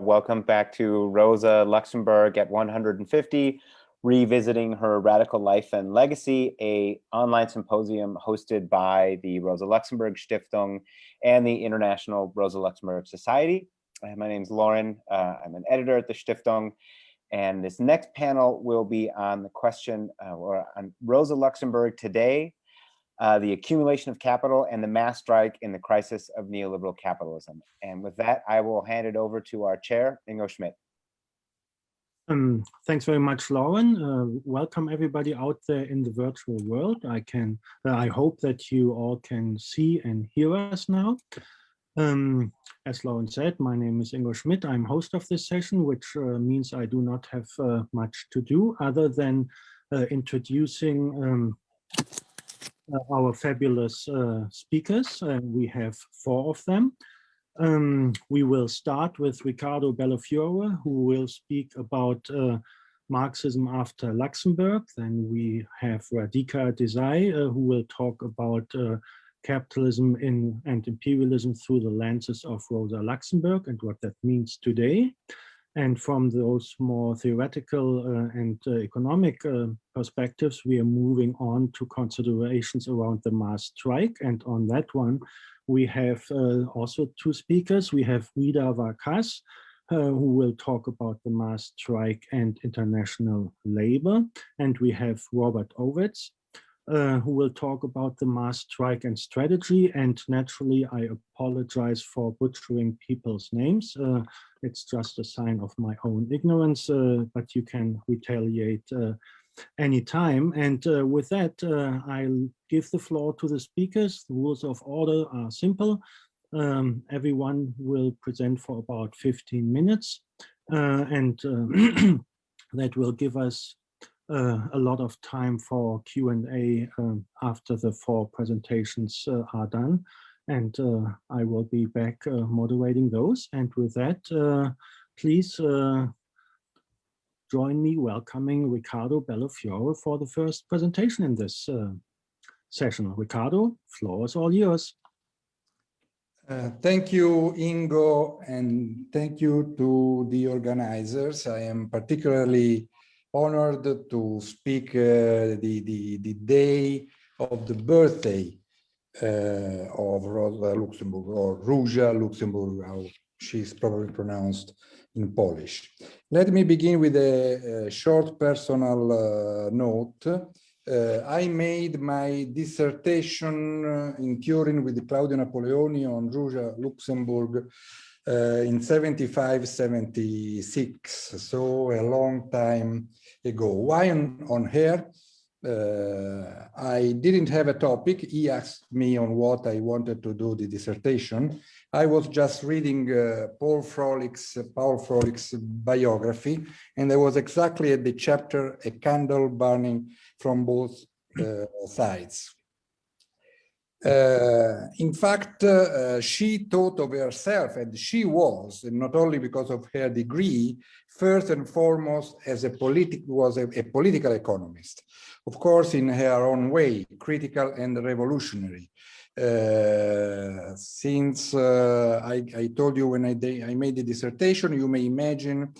Welcome back to Rosa Luxemburg at 150, revisiting her radical life and legacy, a online symposium hosted by the Rosa Luxemburg Stiftung and the International Rosa Luxemburg Society. Uh, my name is Lauren. Uh, I'm an editor at the Stiftung. And this next panel will be on the question uh, or on Rosa Luxemburg today, uh, the accumulation of capital and the mass strike in the crisis of neoliberal capitalism. And with that, I will hand it over to our chair, Ingo Schmidt. Um, thanks very much, Lauren. Uh, welcome everybody out there in the virtual world. I can, uh, I hope that you all can see and hear us now. Um, as Lauren said, my name is Ingo Schmidt. I'm host of this session, which uh, means I do not have uh, much to do other than introducing um, our fabulous uh, speakers. Uh, we have four of them. Um, we will start with Ricardo Bellofiore, who will speak about Marxism after Luxemburg. Then we have Radhika Desai, uh, who will talk about uh, capitalism in, and imperialism through the lenses of Rosa Luxemburg and what that means today. And from those more theoretical uh, and uh, economic uh, perspectives, we are moving on to considerations around the mass strike. And on that one, we have uh, also two speakers. We have Vida Varkas, uh, who will talk about the mass strike and international labor. And we have Robert Ovetz, uh, who will talk about the mass strike and strategy. And naturally, I apologize for butchering people's names. Uh, it's just a sign of my own ignorance, uh, but you can retaliate uh, anytime. And uh, with that, uh, I'll give the floor to the speakers. The rules of order are simple. Um, everyone will present for about 15 minutes. and that will give us uh, a lot of time for Q&A um, after the four presentations uh, are done. And uh, I will be back uh, moderating those. And with that, uh, please uh, join me welcoming Ricardo Bellofiore for the first presentation in this session. Riccardo, floor is all yours. Uh, thank you, Ingo, and thank you to the organizers. I am particularly honored to speak uh, the, the, the day of the birthday uh, of Rosa Luxemburg or Róża Luxemburg, how she's probably pronounced in Polish. Let me begin with a, a short personal uh, note. Uh, I made my dissertation uh, in Turin with Claudio Napoleoni on Róża Luxemburg uh, in 75, 76, so a long time ago. Why on, on her? Uh, I didn't have a topic. He asked me on what I wanted to do the dissertation. I was just reading uh, Paul Froelich's, Paul Froelich's biography, and there was exactly at the chapter a candle burning from both uh, sides. Uh, in fact, uh, she thought of herself, and she was, and not only because of her degree, first and foremost as a politic was a, a political economist. Of course, in her own way, critical and revolutionary. Uh, since uh, I, I, told you when I, I made the dissertation, you may imagine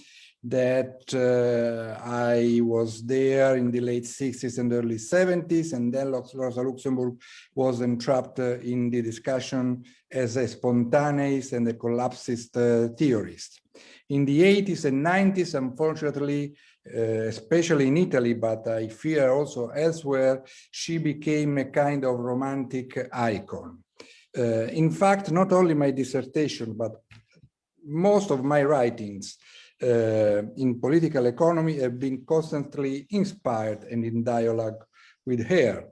that uh, I was there in the late 60s and early 70s, and then Rosa Luxemburg was entrapped uh, in the discussion as a spontaneous and a collapsist uh, theorist. In the 80s and 90s, unfortunately, uh, especially in Italy, but I fear also elsewhere, she became a kind of romantic icon. Uh, in fact, not only my dissertation, but most of my writings in political economy have been constantly inspired and in dialogue with her,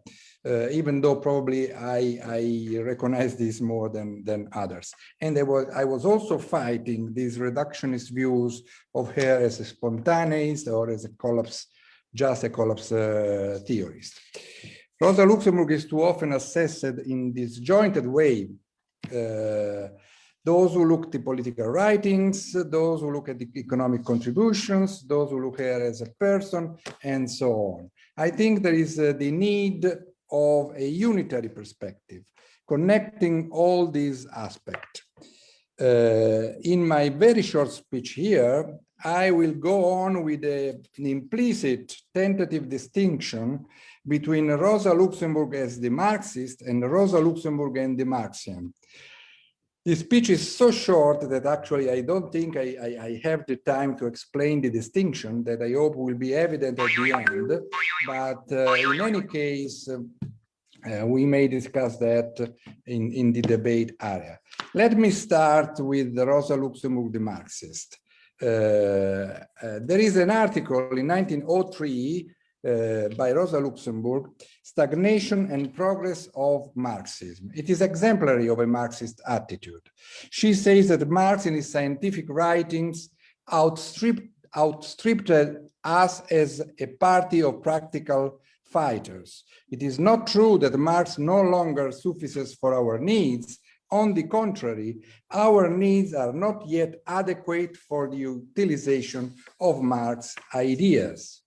uh, even though probably I, I recognize this more than, than others. And I was, I was also fighting these reductionist views of her as a spontaneous or as a collapse, just a collapse uh, theorist. Rosa Luxemburg is too often assessed in disjointed way uh, those who look at the political writings, those who look at the economic contributions, those who look at her as a person, and so on. I think there is uh, the need of a unitary perspective, connecting all these aspects. Uh, in my very short speech here, I will go on with a, an implicit tentative distinction between Rosa Luxemburg as the Marxist and Rosa Luxemburg and the Marxian. This speech is so short that actually I don't think I, I, I, have the time to explain the distinction that I hope will be evident at the end. But uh, in any case, uh, we may discuss that in, in the debate area. Let me start with Rosa Luxemburg, the Marxist. Uh, uh, there is an article in 1903 uh, by Rosa Luxemburg, Stagnation and Progress of Marxism. It is exemplary of a Marxist attitude. She says that Marx in his scientific writings outstripped, outstripped us as a party of practical fighters. It is not true that Marx no longer suffices for our needs. On the contrary, our needs are not yet adequate for the utilization of Marx ideas.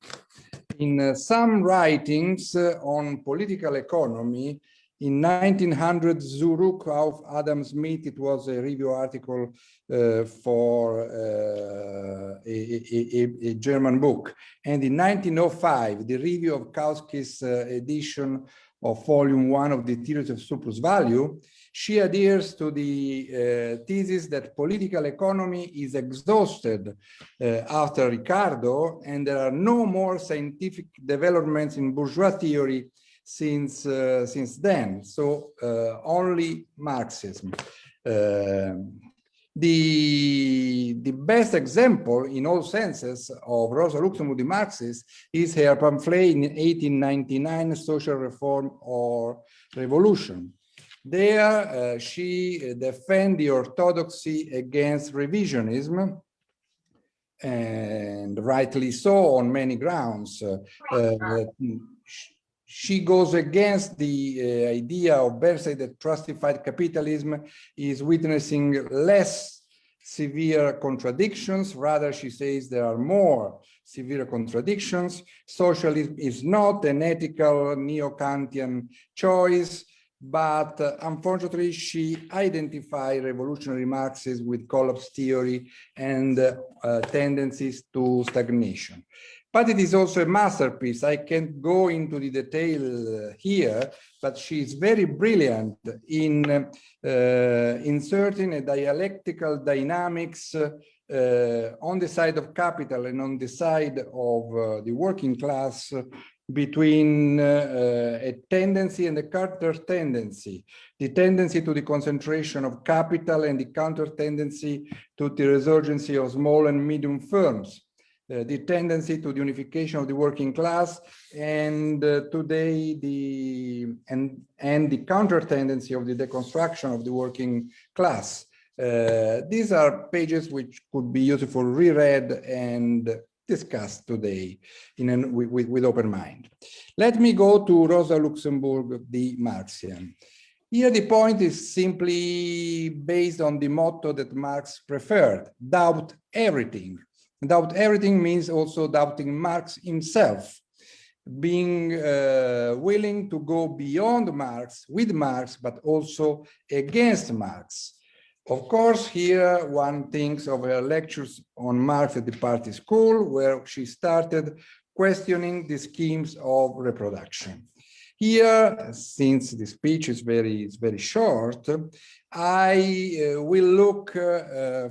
In uh, some writings uh, on political economy, in 1900, Zurück auf Adam Smith, it was a review article uh, for uh, a, a, a, German book. And in 1905, the review of Kautsky's uh, edition of volume one of the theories of surplus value, she adheres to the uh, thesis that political economy is exhausted uh, after Ricardo, and there are no more scientific developments in bourgeois theory since uh, since then. So uh, only Marxism. Uh, the, the best example in all senses of Rosa Luxemburg, the Marxist, is her pamphlet in 1899, Social Reform or Revolution. There, uh, she defends the orthodoxy against revisionism, and rightly so on many grounds. Uh, uh, she goes against the uh, idea of Bersey that justified capitalism is witnessing less severe contradictions. Rather, she says there are more severe contradictions. Socialism is not an ethical neo-Kantian choice, but uh, unfortunately, she identified revolutionary Marxism with collapse theory and uh, tendencies to stagnation but it is also a masterpiece. I can't go into the detail uh, here, but she's very brilliant in uh, inserting a dialectical dynamics uh, on the side of capital and on the side of uh, the working class between uh, a tendency and a counter tendency, the tendency to the concentration of capital and the counter tendency to the resurgence of small and medium firms. Uh, the tendency to the unification of the working class and uh, today the and and the counter tendency of the deconstruction of the working class. Uh, these are pages which could be useful for reread and discussed today in an, with, with open mind. Let me go to rosa luxemburg the marxian. Here the point is simply based on the motto that marx preferred doubt everything. Doubt everything means also doubting Marx himself, being uh, willing to go beyond Marx, with Marx, but also against Marx. Of course, here one thinks of her lectures on Marx at the party school, where she started questioning the schemes of reproduction. Here, since the speech is very, is very short, I uh, will look uh,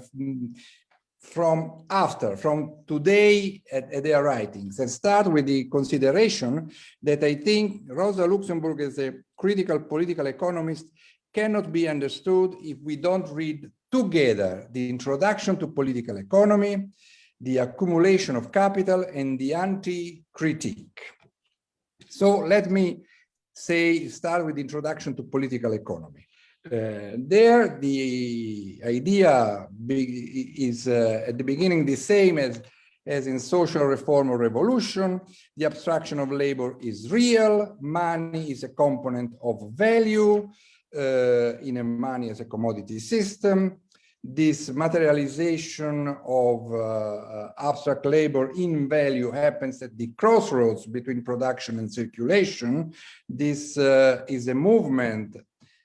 from after, from today at, at, their writings and start with the consideration that I think Rosa Luxemburg as a critical political economist cannot be understood if we don't read together the introduction to political economy, the accumulation of capital and the anti-critique. So let me say, start with the introduction to political economy. Uh, there, the idea is uh, at the beginning the same as, as in social reform or revolution. The abstraction of labor is real. Money is a component of value in a money as a commodity system. This materialization of uh, uh, abstract labor in value happens at the crossroads between production and circulation. This is a movement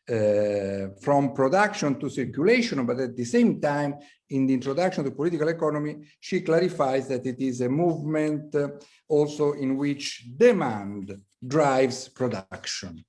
uh, from production to circulation, but at the same time, in the introduction to political economy, she clarifies that it is a movement uh, also in which demand drives production.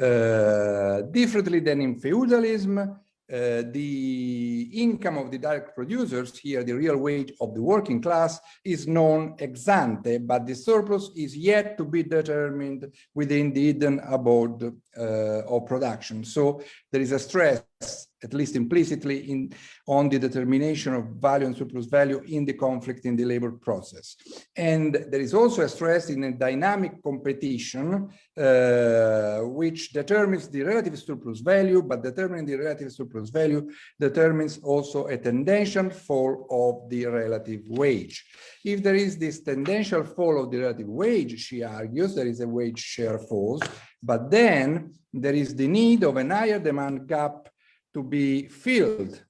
Uh, differently than in feudalism, uh, the income of the direct producers here, the real wage of the working class is known ex ante, but the surplus is yet to be determined within the hidden abode of production. So there is a stress at least implicitly in on the determination of value and surplus value in the conflict in the labor process. And there is also a stress in a dynamic competition uh, which determines the relative surplus value, but determining the relative surplus value determines also a tendential fall of the relative wage. If there is this tendential fall of the relative wage, she argues, there is a wage share falls, but then there is the need of an higher demand gap to be filled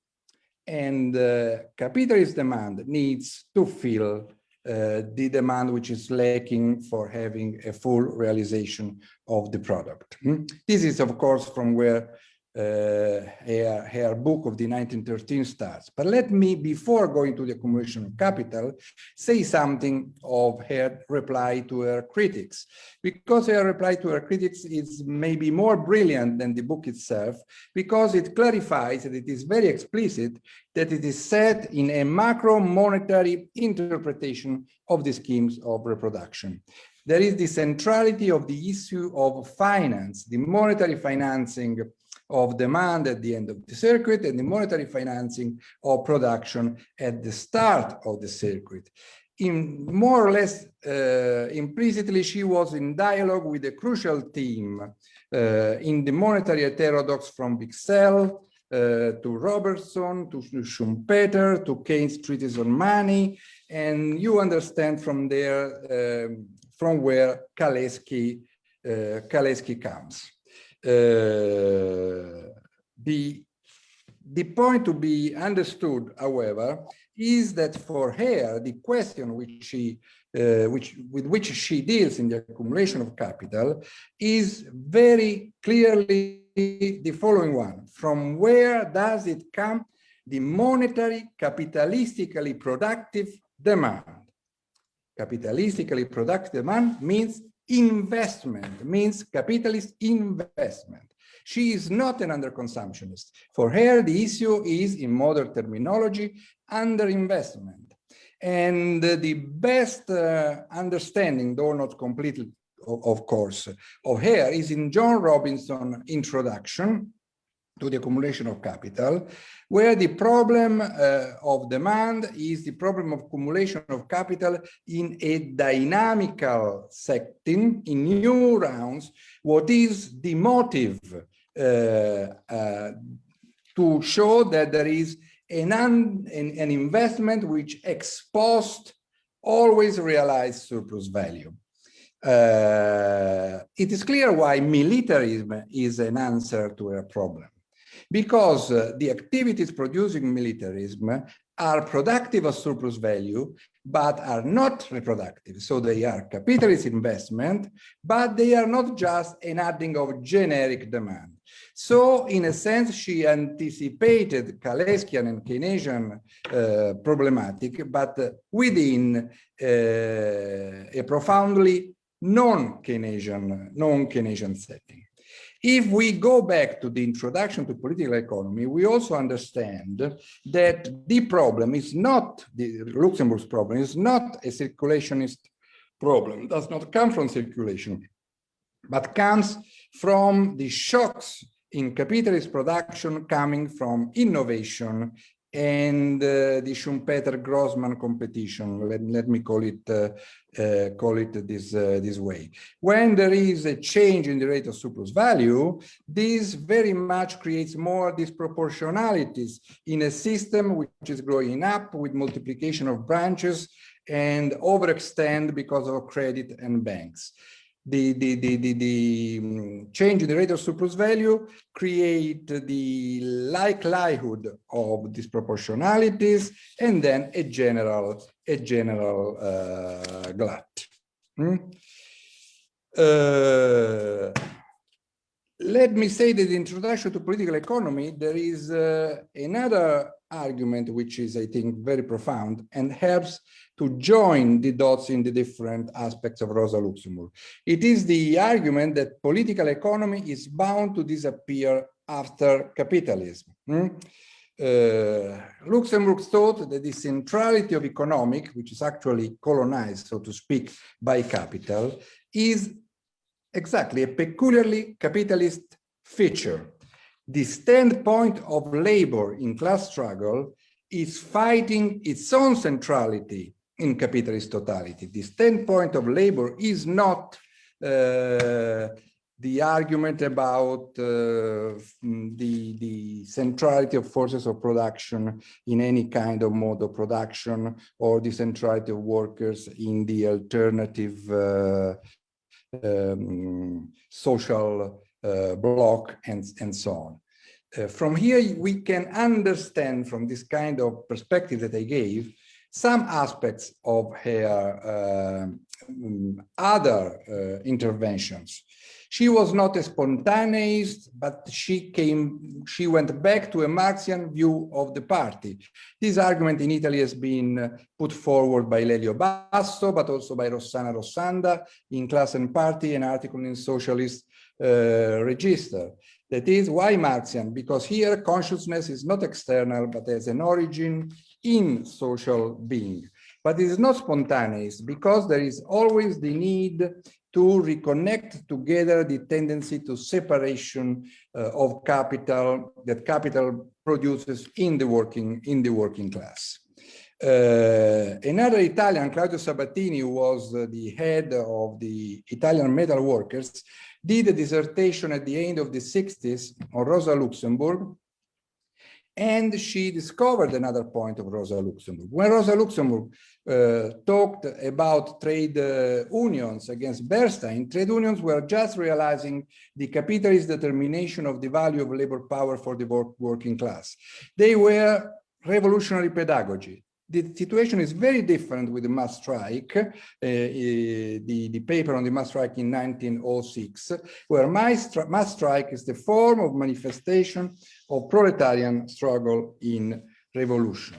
and uh, capitalist demand needs to fill uh, the demand which is lacking for having a full realization of the product. Hmm? This is, of course, from where Uh, her, her book of the 1913 starts. But let me, before going to the accumulation of capital, say something of her reply to her critics, because her reply to her critics is maybe more brilliant than the book itself, because it clarifies that it is very explicit that it is set in a macro monetary interpretation of the schemes of reproduction there is the centrality of the issue of finance, the monetary financing of demand at the end of the circuit and the monetary financing of production at the start of the circuit. In more or less uh, implicitly, she was in dialogue with a crucial team uh, in the monetary heterodox from Wicksell uh, to Robertson, to Schumpeter, to Keynes' treatise on money, and you understand from there um, from where Kalecki, uh, Kalecki comes. Uh, the, the point to be understood, however, is that for her, the question which she, uh, which, with which she deals in the accumulation of capital is very clearly the following one. From where does it come? The monetary, capitalistically productive demand. Capitalistically productive demand means investment means capitalist investment. She is not an underconsumptionist. For her, the issue is, in modern terminology, underinvestment. And the best uh, understanding, though not completely, of, course, of her is in Joan Robinson introduction, to the accumulation of capital, where the problem uh, of demand is the problem of accumulation of capital in a dynamical setting, in new rounds, what is the motive uh, uh, to show that there is an, an, an investment which exposed always realized surplus value. Uh, it is clear why militarism is an answer to a problem because uh, the activities producing militarism are productive of surplus value, but are not reproductive. So they are capitalist investment, but they are not just an adding of generic demand. So in a sense, she anticipated Kaleckian and Keynesian uh, problematic, but uh, within uh, a profoundly non-Keynesian non-Keynesian setting. If we go back to the introduction to political economy, we also understand that the problem is not, the Luxembourg's problem is not a circulationist problem, it does not come from circulation, but comes from the shocks in capitalist production coming from innovation and uh, the Schumpeter-Grossman competition. Let, let me call it uh, uh, call it this uh, this way. When there is a change in the rate of surplus value, this very much creates more disproportionalities in a system which is growing up with multiplication of branches and overextend because of credit and banks the, the, the, the, the mm, change in the rate of surplus value create the likelihood of disproportionalities and then a general a general uh, glut. Hmm? Uh, let me say that the introduction to political economy, there is uh, another argument which is, I think, very profound and helps to join the dots in the different aspects of Rosa Luxemburg. It is the argument that political economy is bound to disappear after capitalism. Hmm? Uh, Luxemburg thought that the centrality of economic, which is actually colonized, so to speak, by capital, is exactly a peculiarly capitalist feature. The standpoint of labor in class struggle is fighting its own centrality in capitalist totality. The standpoint of labor is not uh, the argument about uh, the, the centrality of forces of production in any kind of mode of production or the centrality of workers in the alternative uh, um, social block and, and so on. Uh, from here, we can understand from this kind of perspective that I gave, some aspects of her uh, other uh, interventions. She was not a spontaneist, but she came, she went back to a Marxian view of the party. This argument in Italy has been put forward by Lelio Basso, but also by Rossana Rossanda in Class and Party, an article in Socialist uh, Register. That is why Marxian, because here consciousness is not external, but has an origin in social being. But it is not spontaneous because there is always the need to reconnect together the tendency to separation uh, of capital that capital produces in the working in the working class. Uh, another Italian, Claudio Sabattini, who was uh, the head of the Italian metal workers, did a dissertation at the end of the 60s on Rosa Luxemburg, and she discovered another point of Rosa Luxemburg. When Rosa Luxemburg uh, talked about trade uh, unions against Bernstein, trade unions were just realizing the capitalist determination of the value of labor power for the work working class. They were revolutionary pedagogy the situation is very different with the mass strike, uh, uh, the, the paper on the mass strike in 1906, where mass, mass strike is the form of manifestation of proletarian struggle in revolution.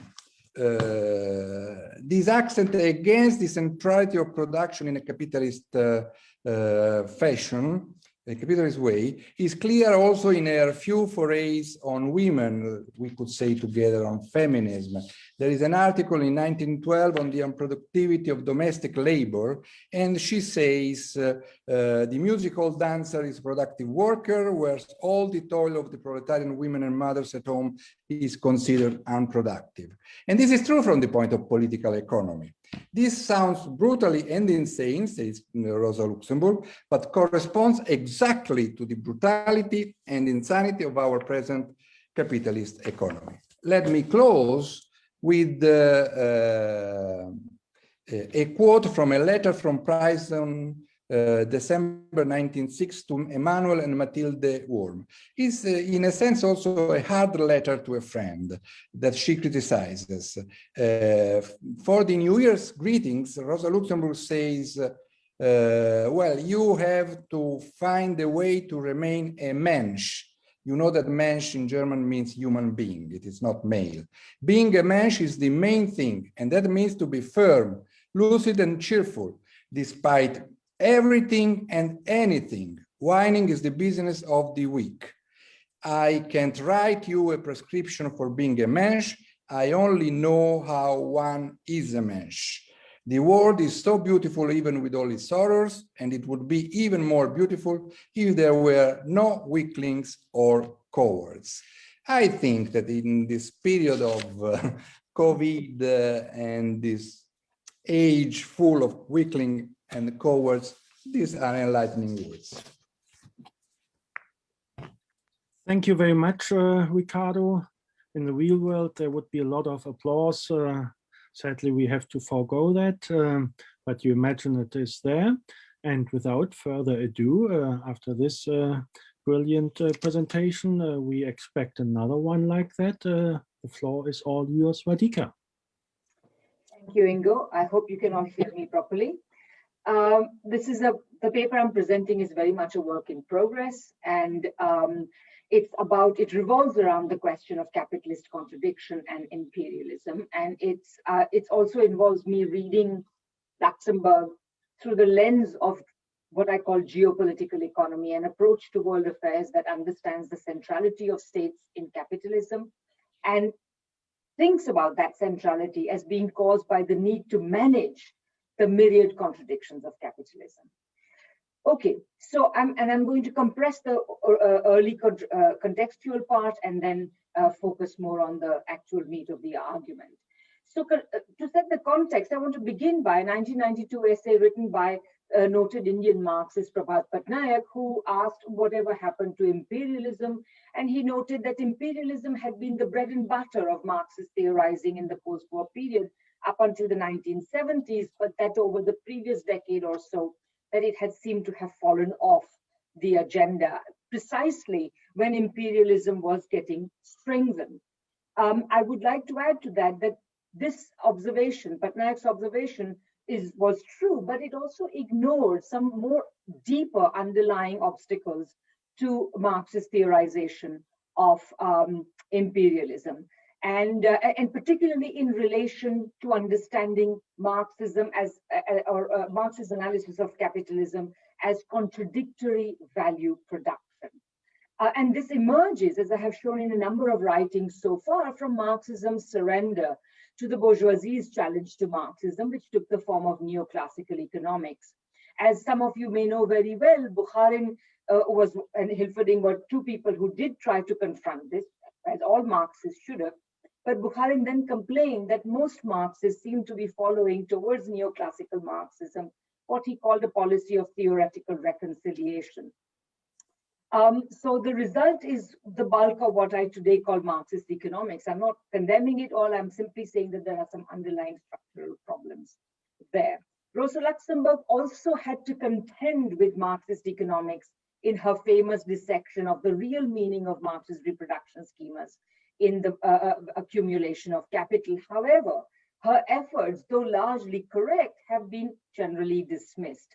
Uh, this accent against the centrality of production in a capitalist uh, uh, fashion the capitalist way is clear also in her few forays on women, we could say together on feminism. There is an article in 1912 on the unproductivity of domestic labor, and she says uh, uh, the musical dancer is a productive worker, whereas all the toil of the proletarian women and mothers at home is considered unproductive. And this is true from the point of political economy. This sounds brutally and insane, says Rosa Luxemburg, but corresponds exactly to the brutality and insanity of our present capitalist economy. Let me close with uh, uh, a quote from a letter from Princeton uh, December 1906 to Emmanuel and Mathilde Wurm. is uh, in a sense also a hard letter to a friend that she criticizes. Uh, for the New Year's greetings, Rosa Luxemburg says, uh, well, you have to find a way to remain a mensch. You know that mensch in German means human being, it is not male. Being a mensch is the main thing, and that means to be firm, lucid and cheerful, despite everything and anything. Whining is the business of the weak. I can't write you a prescription for being a mensch. I only know how one is a mensch. The world is so beautiful even with all its sorrows, and it would be even more beautiful if there were no weaklings or cowards. I think that in this period of uh, COVID uh, and this age full of weakling and cowards, these are enlightening words. Thank you very much, uh, Ricardo. In the real world, there would be a lot of applause. Uh, sadly, we have to forego that, um, but you imagine it is there. And without further ado, uh, after this uh, brilliant uh, presentation, uh, we expect another one like that. the floor is all yours, Radhika. Thank you, Ingo. I hope you can all hear me properly. Um, this is a, the paper I'm presenting is very much a work in progress and um, it's about, it revolves around the question of capitalist contradiction and imperialism. And it's, uh, it also involves me reading Luxembourg through the lens of what I call geopolitical economy, an approach to world affairs that understands the centrality of states in capitalism and thinks about that centrality as being caused by the need to manage the myriad contradictions of capitalism. Okay, so I'm and I'm going to compress the uh, early con uh, contextual part and then uh, focus more on the actual meat of the argument. So uh, to set the context, I want to begin by a 1992 essay written by uh, noted Indian Marxist Prabhat Patnaik, who asked whatever happened to imperialism. And he noted that imperialism had been the bread and butter of Marxist theorizing in the post-war period up until the 1970s, but that over the previous decade or so, that it had seemed to have fallen off the agenda, precisely when imperialism was getting strengthened. Um, I would like to add to that that this observation, Patnaik's observation, is was true, but it also ignored some more deeper underlying obstacles to Marxist theorization of um, imperialism and uh, and particularly in relation to understanding Marxism as uh, uh, or uh, Marxist analysis of capitalism as contradictory value production. Uh, and this emerges, as I have shown in a number of writings so far, from Marxism's surrender to the bourgeoisie's challenge to Marxism, which took the form of neoclassical economics. As some of you may know very well, Bukharin uh, was and Hilferding were two people who did try to confront this, as all Marxists should have, but Bukharin then complained that most Marxists seem to be following towards neoclassical Marxism, what he called a policy of theoretical reconciliation. Um, so the result is the bulk of what I today call Marxist economics. I'm not condemning it all. I'm simply saying that there are some underlying structural problems there. Rosa Luxemburg also had to contend with Marxist economics in her famous dissection of the real meaning of Marxist reproduction schemas in the uh, uh, accumulation of capital. However, her efforts, though largely correct, have been generally dismissed.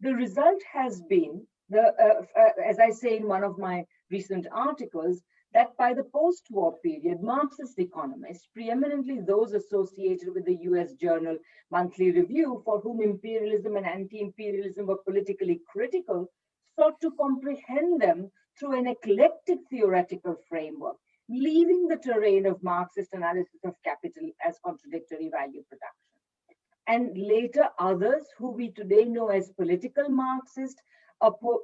The result has been, the, uh, uh, as I say in one of my recent articles, that by the post-war period, Marxist economists, preeminently those associated with the US journal Monthly Review, for whom imperialism and anti-imperialism were politically critical, sought to comprehend them through an eclectic theoretical framework leaving the terrain of Marxist analysis of capital as contradictory value production. And later others who we today know as political Marxist,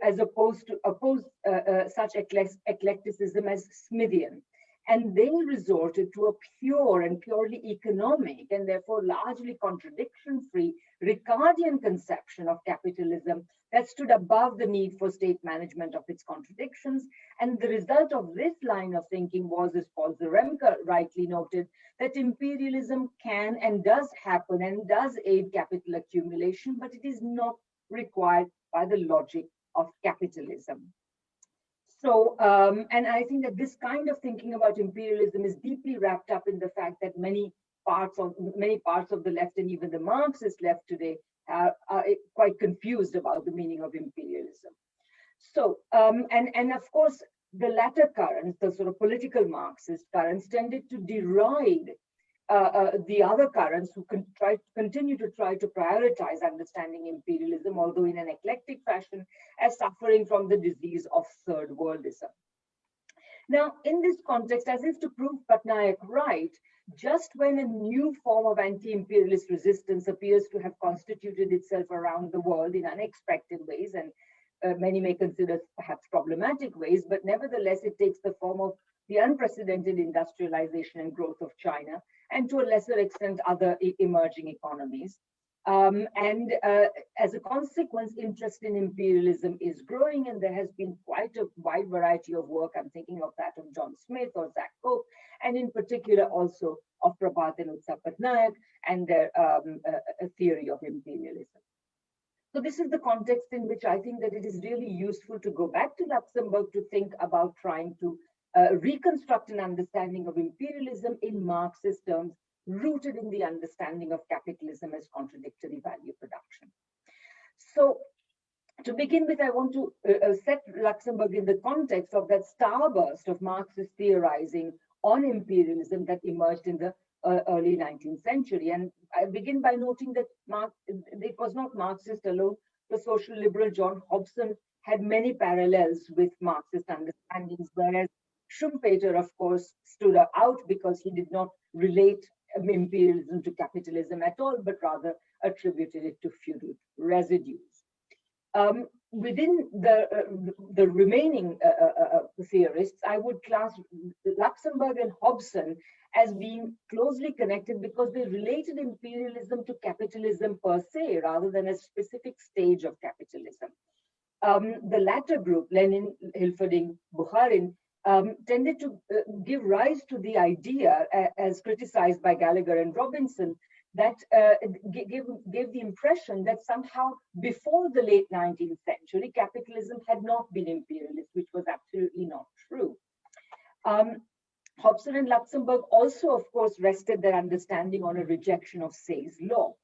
as opposed to oppose uh, uh, such eclecticism as Smithian. And they resorted to a pure and purely economic and therefore largely contradiction-free Ricardian conception of capitalism that stood above the need for state management of its contradictions. And the result of this line of thinking was, as Paul Zarembka rightly noted, that imperialism can and does happen and does aid capital accumulation, but it is not required by the logic of capitalism. So, um, and I think that this kind of thinking about imperialism is deeply wrapped up in the fact that many parts of many parts of the left and even the Marxist left today are, are quite confused about the meaning of imperialism. So, um, and, and of course, the latter currents, the sort of political Marxist currents, tended to deride uh, uh, the other currents who can try continue to try to prioritize understanding imperialism, although in an eclectic fashion, as suffering from the disease of third worldism. Now, in this context, as if to prove Patnaik right, just when a new form of anti-imperialist resistance appears to have constituted itself around the world in unexpected ways, and uh, many may consider perhaps problematic ways, but nevertheless, it takes the form of the unprecedented industrialization and growth of China, and to a lesser extent, other emerging economies. Um, and uh, as a consequence, interest in imperialism is growing, and there has been quite a wide variety of work. I'm thinking of that of John Smith or Zak Cope, and in particular also of Prabhat and Utsa and their um, uh, theory of imperialism. So this is the context in which I think that it is really useful to go back to Luxembourg to think about trying to uh, reconstruct an understanding of imperialism in Marxist terms, rooted in the understanding of capitalism as contradictory value production. So to begin with, I want to uh, uh, set Luxembourg in the context of that starburst of Marxist theorizing on imperialism that emerged in the uh, early 19th century. And I begin by noting that Marx, it was not Marxist alone. The social liberal John Hobson had many parallels with Marxist understandings, whereas Schumpeter, of course, stood out because he did not relate imperialism to capitalism at all, but rather attributed it to feudal residues. Um, within the uh, the remaining uh, uh, uh, theorists, I would class Luxemburg and Hobson as being closely connected because they related imperialism to capitalism per se, rather than a specific stage of capitalism. Um, the latter group, Lenin, Hilferding, Bukharin, um, tended to uh, give rise to the idea, uh, as criticized by Gallagher and Robinson, that uh, gave, gave the impression that somehow before the late 19th century, capitalism had not been imperialist, which was absolutely not true. Um, Hobson and Luxemburg also, of course, rested their understanding on a rejection of Say's law.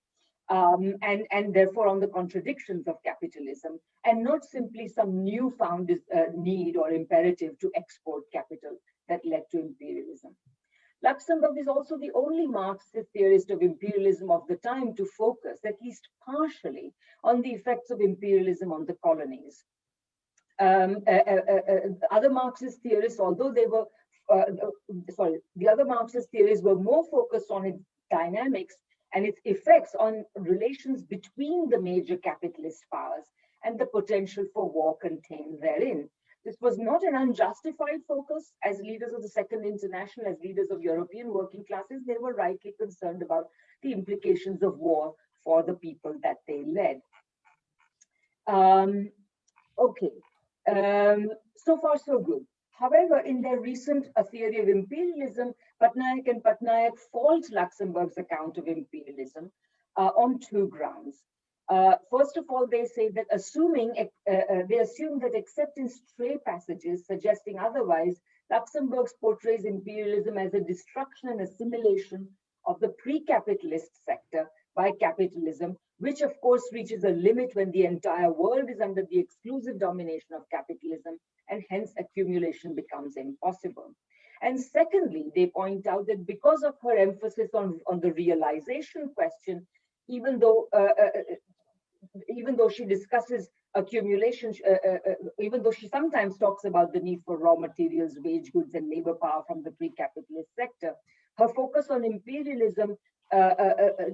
Um, and, and therefore on the contradictions of capitalism, and not simply some newfound uh, need or imperative to export capital that led to imperialism. Luxemburg is also the only Marxist theorist of imperialism of the time to focus, at least partially, on the effects of imperialism on the colonies. Um, uh, uh, uh, uh other Marxist theorists, although they were, uh, sorry, the other Marxist theorists were more focused on its dynamics and its effects on relations between the major capitalist powers and the potential for war contained therein. This was not an unjustified focus as leaders of the Second International, as leaders of European working classes. They were rightly concerned about the implications of war for the people that they led. Um, okay, um, so far so good. However, in their recent A Theory of Imperialism, Patnaik and Patnaik fault Luxemburg's account of imperialism uh, on two grounds. Uh, first of all, they say that assuming, uh, uh, they assume that except in stray passages suggesting otherwise, Luxemburg portrays imperialism as a destruction and assimilation of the pre-capitalist sector by capitalism, which of course reaches a limit when the entire world is under the exclusive domination of capitalism and hence accumulation becomes impossible. And secondly, they point out that because of her emphasis on, on the realization question, even though uh, uh even though she discusses accumulation, uh, uh, uh, even though she sometimes talks about the need for raw materials, wage goods, and labor power from the pre-capitalist sector, her focus on imperialism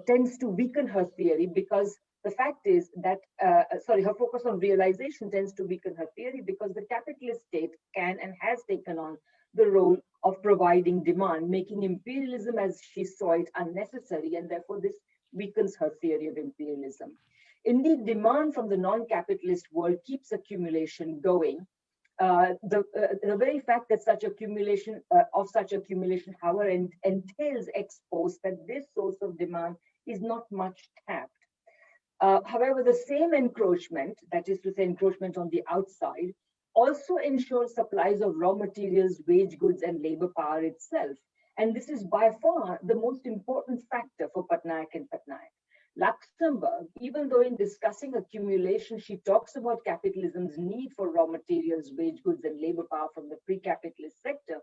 tends to weaken her theory because the fact is that, uh, sorry, her focus on realization tends to weaken her theory because the capitalist state can and has taken on the role of providing demand, making imperialism as she saw it unnecessary, and therefore this weakens her theory of imperialism. Indeed, demand from the non-capitalist world keeps accumulation going. Uh, the, uh, the very fact that such accumulation uh, of such accumulation, however, entails ex post that this source of demand is not much tapped. Uh, however, the same encroachment, that is to say encroachment on the outside, also ensures supplies of raw materials, wage goods, and labor power itself. And this is by far the most important factor for Patnaik and Patnaik. Luxemburg, even though in discussing accumulation, she talks about capitalism's need for raw materials, wage goods, and labor power from the pre-capitalist sector,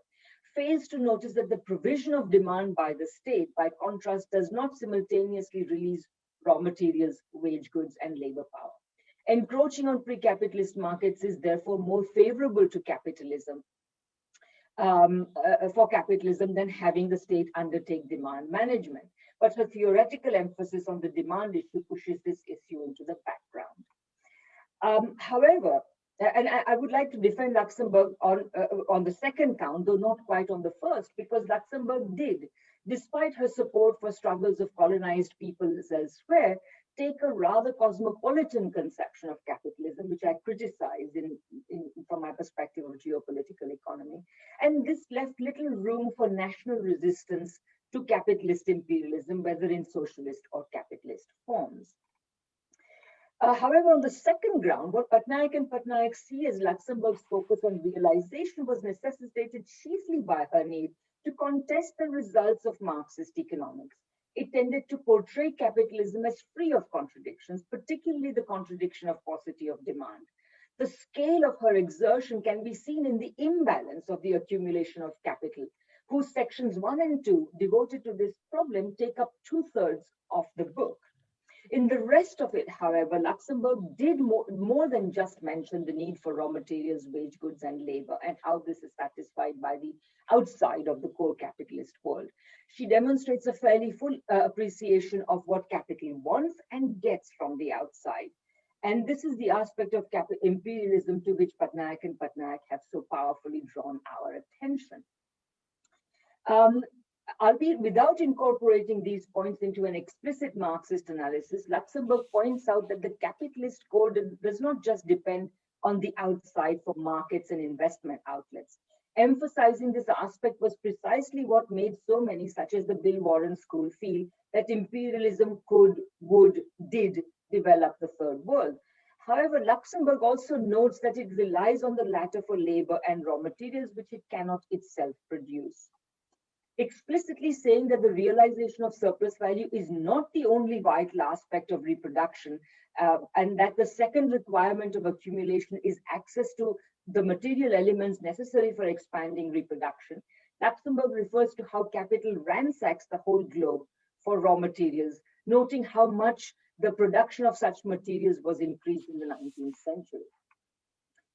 fails to notice that the provision of demand by the state, by contrast, does not simultaneously release raw materials, wage goods, and labor power. Encroaching on pre-capitalist markets is therefore more favorable to capitalism um, uh, for capitalism than having the state undertake demand management but her theoretical emphasis on the demand issue pushes this issue into the background. Um, however, and I, would like to defend Luxembourg on, uh, on the second count, though not quite on the first, because Luxembourg did, despite her support for struggles of colonized peoples elsewhere, take a rather cosmopolitan conception of capitalism, which I criticize in, in, from my perspective of geopolitical economy. And this left little room for national resistance to capitalist imperialism, whether in socialist or capitalist forms. Uh, however, on the second ground, what Patnaik and Patnaik see as Luxembourg's focus on realization was necessitated chiefly by her need to contest the results of Marxist economics. it tended to portray capitalism as free of contradictions, particularly the contradiction of paucity of demand. The scale of her exertion can be seen in the imbalance of the accumulation of capital, whose sections one and two devoted to this problem take up two thirds of the book. In the rest of it, however, Luxemburg did more, more than just mention the need for raw materials, wage goods, and labor, and how this is satisfied by the outside of the core capitalist world. She demonstrates a fairly full uh, appreciation of what capital wants and gets from the outside. And this is the aspect of imperialism to which Patnaik and Patnaik have so powerfully drawn our attention. Um, albeit without incorporating these points into an explicit Marxist analysis, Luxemburg points out that the capitalist code does not just depend on the outside for markets and investment outlets. Emphasizing this aspect was precisely what made so many, such as the Bill Warren School, feel that imperialism could, would, did develop the third world. However, Luxemburg also notes that it relies on the latter for labor and raw materials, which it cannot itself produce explicitly saying that the realization of surplus value is not the only vital aspect of reproduction, uh, and that the second requirement of accumulation is access to the material elements necessary for expanding reproduction. Luxemburg refers to how capital ransacks the whole globe for raw materials, noting how much the production of such materials was increased in the 19th century.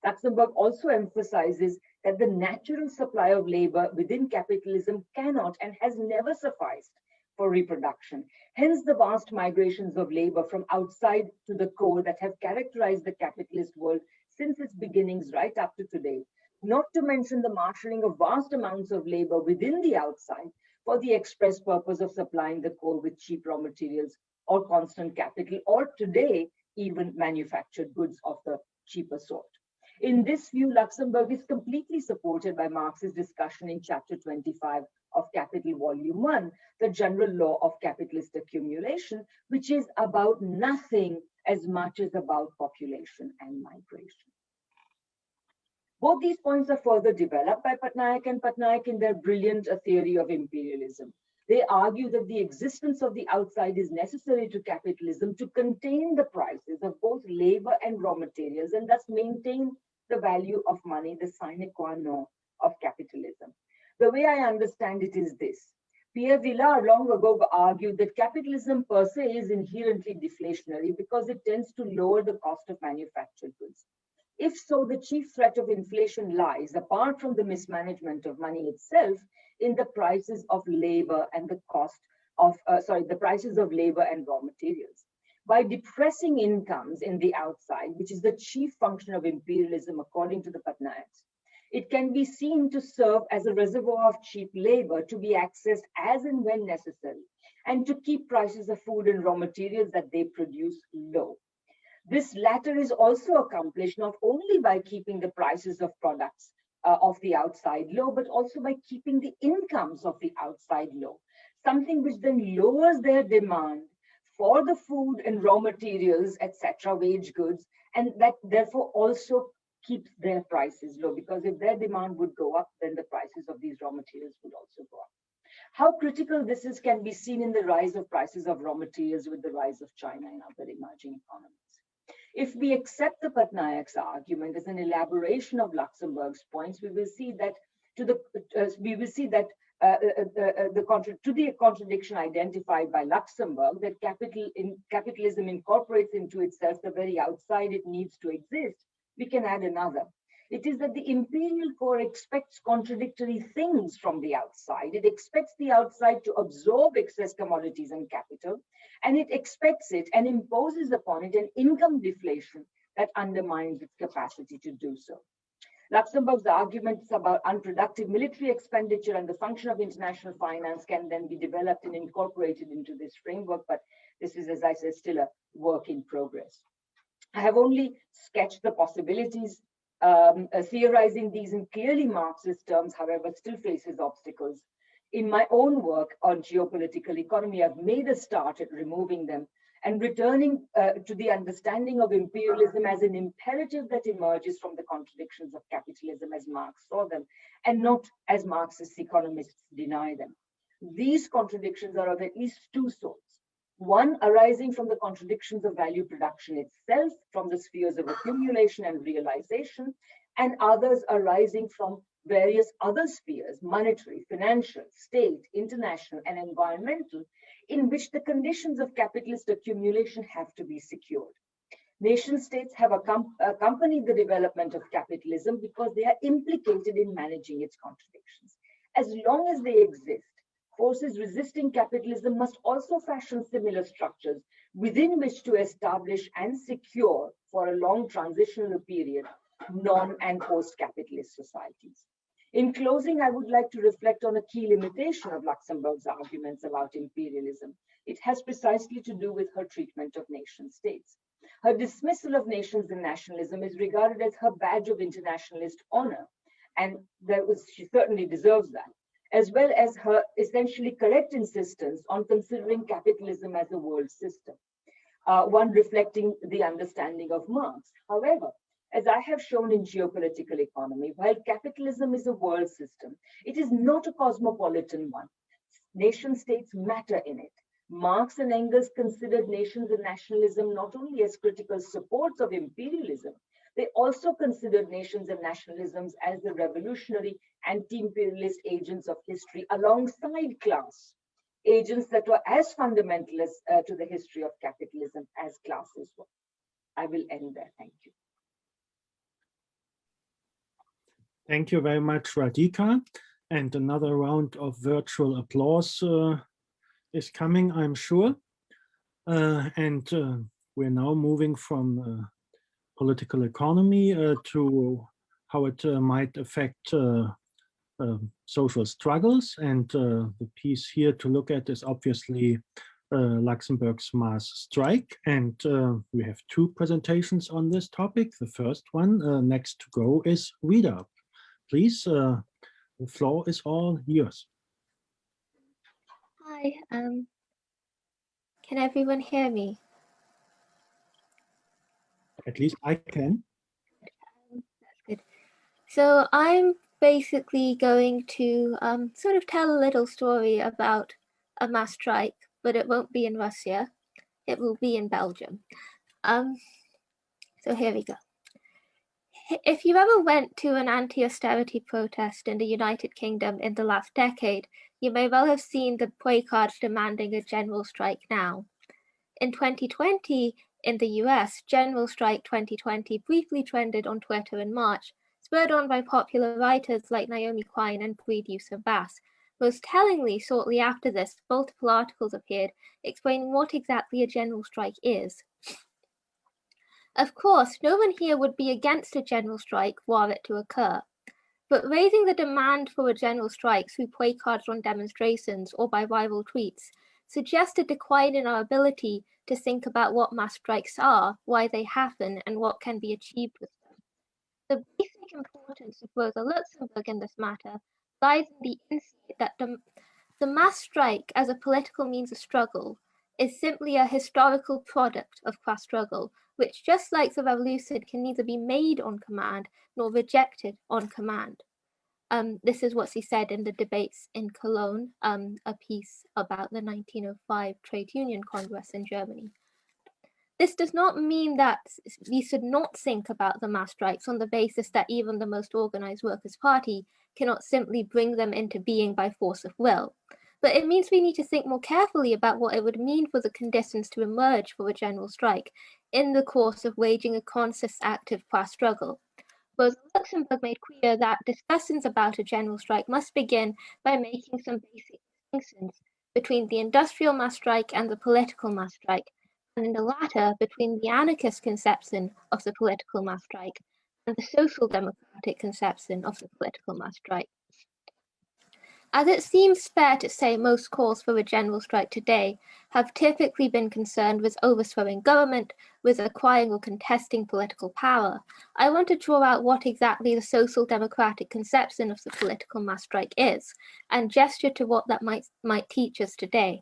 Luxemburg also emphasizes that the natural supply of labor within capitalism cannot and has never sufficed for reproduction. Hence the vast migrations of labor from outside to the core that have characterized the capitalist world since its beginnings right up to today. Not to mention the marshalling of vast amounts of labor within the outside for the express purpose of supplying the core with cheap raw materials or constant capital, or today, even manufactured goods of the cheaper sort. In this view, Luxemburg is completely supported by Marx's discussion in chapter 25 of Capital Volume 1, the general law of capitalist accumulation, which is about nothing as much as about population and migration. Both these points are further developed by Patnaik and Patnaik in their brilliant uh, theory of imperialism. They argue that the existence of the outside is necessary to capitalism to contain the prices of both labor and raw materials and thus maintain the value of money, the sine qua non of capitalism. The way I understand it is this. Pierre Vilar long ago argued that capitalism per se is inherently deflationary because it tends to lower the cost of manufactured goods. If so, the chief threat of inflation lies, apart from the mismanagement of money itself, in the prices of labor and the cost of, uh, sorry, the prices of labor and raw materials. By depressing incomes in the outside, which is the chief function of imperialism according to the Patnaiks, it can be seen to serve as a reservoir of cheap labor to be accessed as and when necessary, and to keep prices of food and raw materials that they produce low. This latter is also accomplished not only by keeping the prices of products uh, of the outside low, but also by keeping the incomes of the outside low, something which then lowers their demand for the food and raw materials, etc., wage goods, and that therefore also keeps their prices low because if their demand would go up, then the prices of these raw materials would also go up. How critical this is can be seen in the rise of prices of raw materials with the rise of China and other emerging economies. If we accept the Patnaik's argument as an elaboration of Luxemburg's points, we will see that to the uh, we will see that uh, uh, uh the, uh, the to the contradiction identified by Luxemburg that capital in capitalism incorporates into itself the very outside it needs to exist, we can add another. It is that the imperial core expects contradictory things from the outside. It expects the outside to absorb excess commodities and capital, and it expects it and imposes upon it an income deflation that undermines its capacity to do so. Luxemburg's arguments about unproductive military expenditure and the function of international finance can then be developed and incorporated into this framework, but this is, as I said, still a work in progress. I have only sketched the possibilities um, uh, theorizing these in clearly Marxist terms, however, still faces obstacles. In my own work on geopolitical economy, I've made a start at removing them and returning uh, to the understanding of imperialism as an imperative that emerges from the contradictions of capitalism as Marx saw them, and not as Marxist economists deny them. these contradictions are of at least two sorts. One arising from the contradictions of value production itself, from the spheres of accumulation and realization, and others arising from various other spheres, monetary, financial, state, international, and environmental, in which the conditions of capitalist accumulation have to be secured. Nation states have accompanied the development of capitalism because they are implicated in managing its contradictions. As long as they exist, forces resisting capitalism must also fashion similar structures within which to establish and secure for a long transitional period non and post-capitalist societies. In closing, I would like to reflect on a key limitation of Luxemburg's arguments about imperialism. It has precisely to do with her treatment of nation states. Her dismissal of nations and nationalism is regarded as her badge of internationalist honor, and that was, she certainly deserves that, as well as her essentially correct insistence on considering capitalism as a world system, uh, one reflecting the understanding of Marx. However, as I have shown in geopolitical economy, while capitalism is a world system, it is not a cosmopolitan one. Nation states matter in it. Marx and Engels considered nations and nationalism not only as critical supports of imperialism, they also considered nations and nationalisms as the revolutionary anti-imperialist agents of history alongside class, agents that were as fundamentalist uh, to the history of capitalism as classes were. I will end there. Thank you. Thank you very much, Radhika. And another round of virtual applause uh, is coming, I'm sure. Uh, and uh, we're now moving from uh, political economy uh, to how it uh, might affect uh, uh, social struggles. And uh, the piece here to look at is obviously Luxemburg's mass strike. And we have two presentations on this topic. The first one next to go is Rita. Please, the floor is all yours. Hi, um, can everyone hear me? At least I can. Good. So I'm basically going to um, sort of tell a little story about a mass strike, but it won't be in Russia. It will be in Belgium. Um, so here we go. If you ever went to an anti-austerity protest in the United Kingdom in the last decade, you may well have seen the placards demanding a general strike now. In 2020, in the US, General Strike 2020 briefly trended on Twitter in March, spurred on by popular writers like Naomi Klein and Breed Yusuf Bass. Most tellingly, shortly after this, multiple articles appeared explaining what exactly a general strike is. Of course, no one here would be against a general strike were it to occur. But raising the demand for a general strike through placards on demonstrations or by rival tweets suggests a decline in our ability to think about what mass strikes are, why they happen, and what can be achieved with them. The basic importance of Rosa Luxemburg in this matter lies in the insight that the, the mass strike as a political means of struggle is simply a historical product of class struggle, which just like the revolution can neither be made on command nor rejected on command. Um, this is what she said in the debates in Cologne, um, a piece about the 1905 Trade Union Congress in Germany. This does not mean that we should not think about the mass strikes on the basis that even the most organized Workers' Party cannot simply bring them into being by force of will. But it means we need to think more carefully about what it would mean for the conditions to emerge for a general strike in the course of waging a conscious active class struggle. Rosa Luxemburg made clear that discussions about a general strike must begin by making some basic distinctions between the industrial mass strike and the political mass strike, and in the latter between the anarchist conception of the political mass strike and the social democratic conception of the political mass strike. As it seems fair to say most calls for a general strike today have typically been concerned with overthrowing government, with acquiring or contesting political power, I want to draw out what exactly the social democratic conception of the political mass strike is, and gesture to what that might, might teach us today.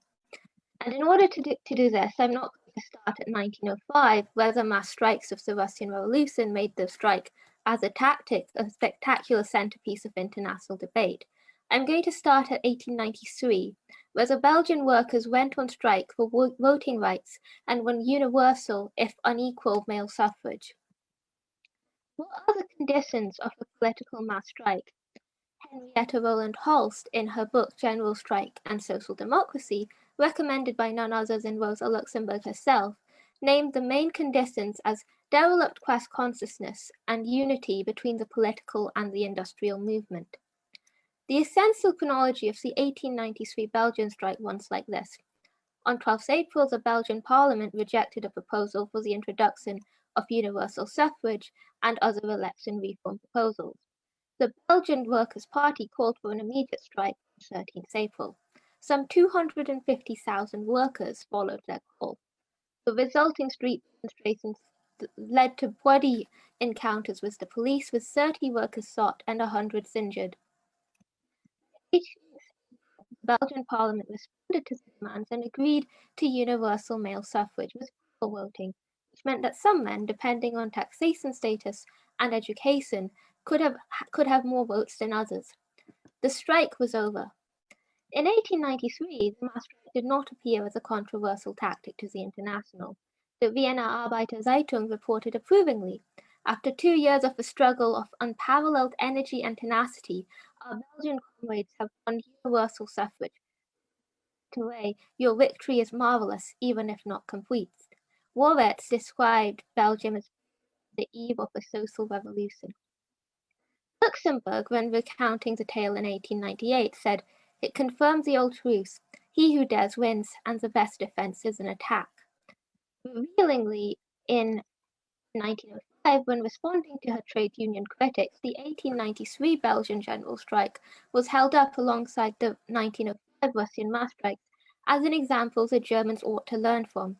And in order to do, to do this, I'm not going to start at 1905, where the mass strikes of the Russian Revolution made the strike as a tactic a spectacular centerpiece of international debate. I'm going to start at 1893, where the Belgian workers went on strike for voting rights and won universal, if unequal, male suffrage. What are the conditions of a political mass strike? Henrietta Roland Holst, in her book General Strike and Social Democracy, recommended by none other than Rosa Luxemburg herself, named the main conditions as derelict class consciousness and unity between the political and the industrial movement. The essential chronology of the 1893 Belgian strike runs like this. On 12th April, the Belgian parliament rejected a proposal for the introduction of universal suffrage and other election reform proposals. The Belgian Workers' Party called for an immediate strike on 13th April. Some 250,000 workers followed their call. The resulting street demonstrations led to bloody encounters with the police, with 30 workers shot and 100 injured. The Belgian parliament responded to the demands and agreed to universal male suffrage with equal voting, which meant that some men, depending on taxation status and education, could have could have more votes than others. The strike was over. In 1893, the mass strike did not appear as a controversial tactic to the International. The Vienna Arbeiter Zeitung reported approvingly. After two years of a struggle of unparalleled energy and tenacity, our Belgian comrades have won universal suffrage. Away, your victory is marvelous, even if not complete. Vorwärts described Belgium as the eve of a social revolution. Luxemburg, when recounting the tale in 1898, said, It confirms the old truth he who dares wins, and the best defense is an attack. Revealingly, in 1905, when responding to her trade union critics, the 1893 Belgian general strike was held up alongside the 1905 Russian mass strikes as an example the Germans ought to learn from.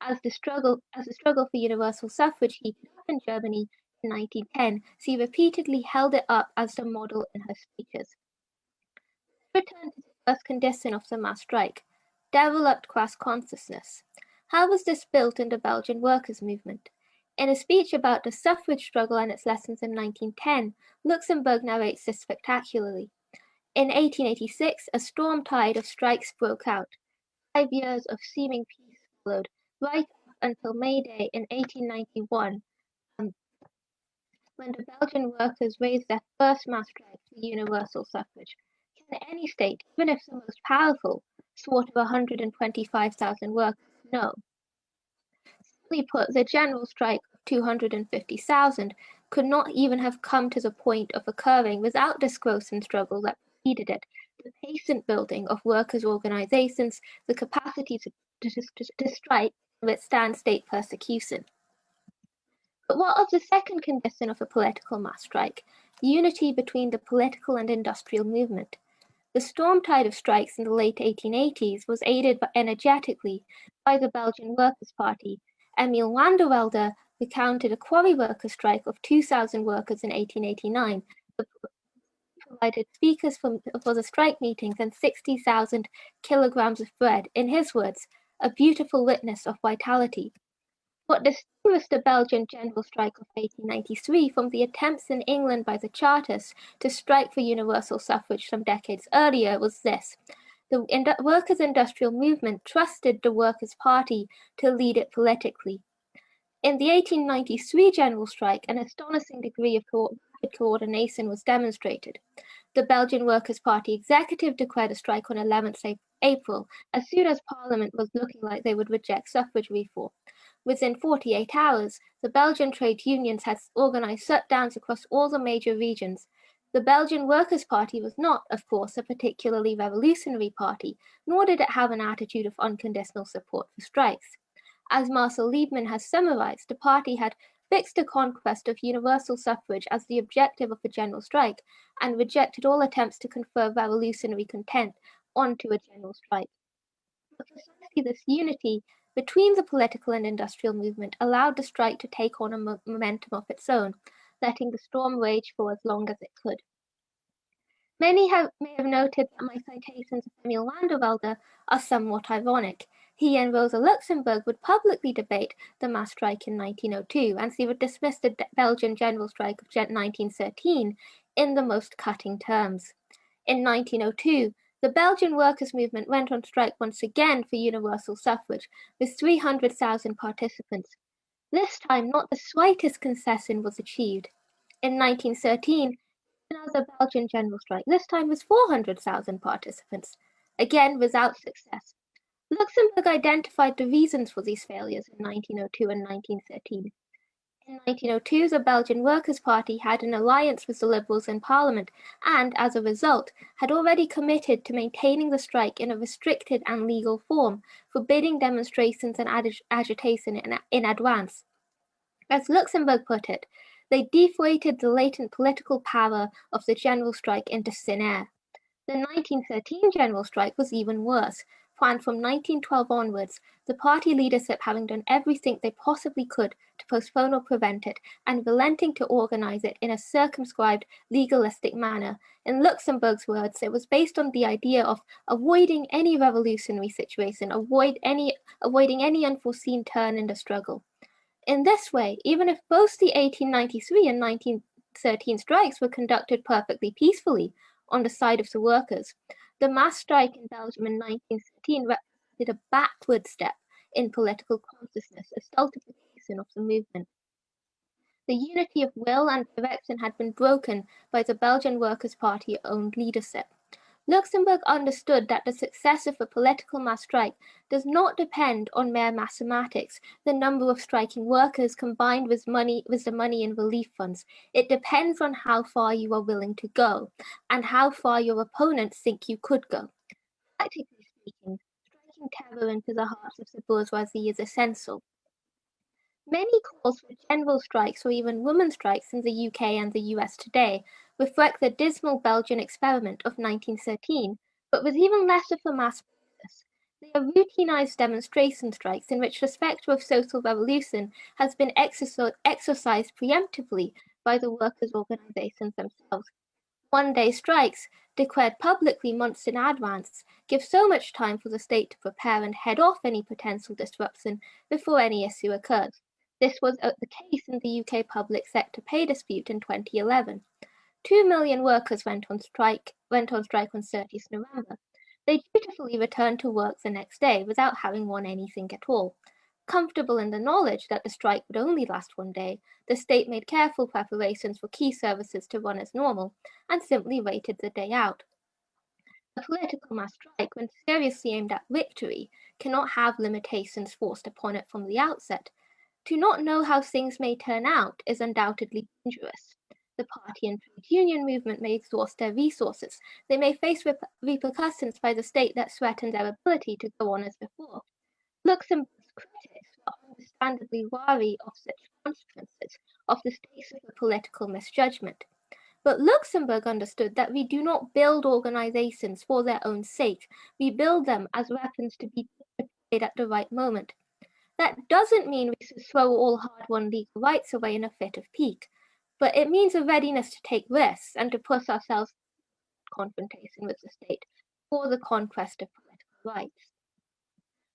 As the struggle, as the struggle for universal suffrage heated up in Germany in 1910, she repeatedly held it up as the model in her speeches. Return to the first condition of the mass strike, developed class consciousness. How was this built in the Belgian workers' movement? In a speech about the suffrage struggle and its lessons in 1910, Luxemburg narrates this spectacularly. In 1886, a storm tide of strikes broke out. Five years of seeming peace followed, right up until May Day in 1891, um, when the Belgian workers raised their first mass strike for universal suffrage. Can any state, even if the most powerful, thwart of 125,000 workers no. Put, the general strike of 250,000 could not even have come to the point of occurring without this growth and struggle that preceded it, the patient building of workers' organizations, the capacity to, to, to, to strike and withstand state persecution. But what of the second condition of a political mass strike? Unity between the political and industrial movement. The storm tide of strikes in the late 1880s was aided energetically by the Belgian Workers' Party. Emile Vandervelde recounted a quarry worker strike of 2,000 workers in 1889, provided speakers for, for the strike meetings and 60,000 kilograms of bread. In his words, a beautiful witness of vitality. What distinguished the Belgian general strike of 1893 from the attempts in England by the Chartists to strike for universal suffrage some decades earlier was this. The workers' industrial movement trusted the Workers' Party to lead it politically. In the 1893 general strike, an astonishing degree of co coordination was demonstrated. The Belgian Workers' Party executive declared a strike on 11th April, as soon as Parliament was looking like they would reject suffrage reform. Within 48 hours, the Belgian trade unions had organized shutdowns across all the major regions. The Belgian Workers' Party was not, of course, a particularly revolutionary party, nor did it have an attitude of unconditional support for strikes. As Marcel Liebman has summarized, the party had fixed a conquest of universal suffrage as the objective of a general strike and rejected all attempts to confer revolutionary content onto a general strike. But precisely this unity between the political and industrial movement allowed the strike to take on a momentum of its own, letting the storm rage for as long as it could. Many have, may have noted that my citations of Emile Vandervelde are somewhat ironic. He and Rosa Luxemburg would publicly debate the mass strike in 1902, and she would dismiss the Belgian general strike of 1913 in the most cutting terms. In 1902, the Belgian workers' movement went on strike once again for universal suffrage, with 300,000 participants. This time, not the slightest concession was achieved. In 1913, another Belgian general strike, this time with 400,000 participants, again without success. Luxemburg identified the reasons for these failures in 1902 and 1913. In 1902, the Belgian Workers' Party had an alliance with the Liberals in Parliament and, as a result, had already committed to maintaining the strike in a restricted and legal form, forbidding demonstrations and ag agitation in, in advance. As Luxemburg put it, they deflated the latent political power of the general strike into thin air. The 1913 general strike was even worse, planned from 1912 onwards, the party leadership having done everything they possibly could to postpone or prevent it, and relenting to organize it in a circumscribed, legalistic manner. In Luxemburg's words, it was based on the idea of avoiding any revolutionary situation, avoid any, avoiding any unforeseen turn in the struggle. In this way, even if both the 1893 and 1913 strikes were conducted perfectly peacefully on the side of the workers, the mass strike in Belgium in 1913 represented a backward step in political consciousness, a stultification of the movement. The unity of will and direction had been broken by the Belgian Workers' Party owned leadership. Luxemburg understood that the success of a political mass strike does not depend on mere mathematics, the number of striking workers combined with money with the money in relief funds. It depends on how far you are willing to go and how far your opponents think you could go. Practically speaking, striking terror into the hearts of the bourgeoisie is essential. Many calls for general strikes or even women strikes in the UK and the US today reflect the dismal Belgian experiment of 1913, but with even less of a mass purpose. They are routinized demonstration strikes in which the spectre of social revolution has been exercised preemptively by the workers' organizations themselves. One-day strikes, declared publicly months in advance, give so much time for the state to prepare and head off any potential disruption before any issue occurs. This was uh, the case in the UK public sector pay dispute in 2011. Two million workers went on strike went on strike on 30th November. They dutifully returned to work the next day without having won anything at all. Comfortable in the knowledge that the strike would only last one day, the state made careful preparations for key services to run as normal and simply waited the day out. A political mass strike, when seriously aimed at victory, cannot have limitations forced upon it from the outset, to not know how things may turn out is undoubtedly dangerous. The party and trade union movement may exhaust their resources. They may face rep repercussions by the state that threaten their ability to go on as before. Luxemburg's critics were understandably wary of such consequences of the stakes of a political misjudgment. But Luxemburg understood that we do not build organizations for their own sake. We build them as weapons to be deployed at the right moment. That doesn't mean we should throw all hard-won legal rights away in a fit of pique, but it means a readiness to take risks and to put ourselves confrontation with the state for the conquest of political rights.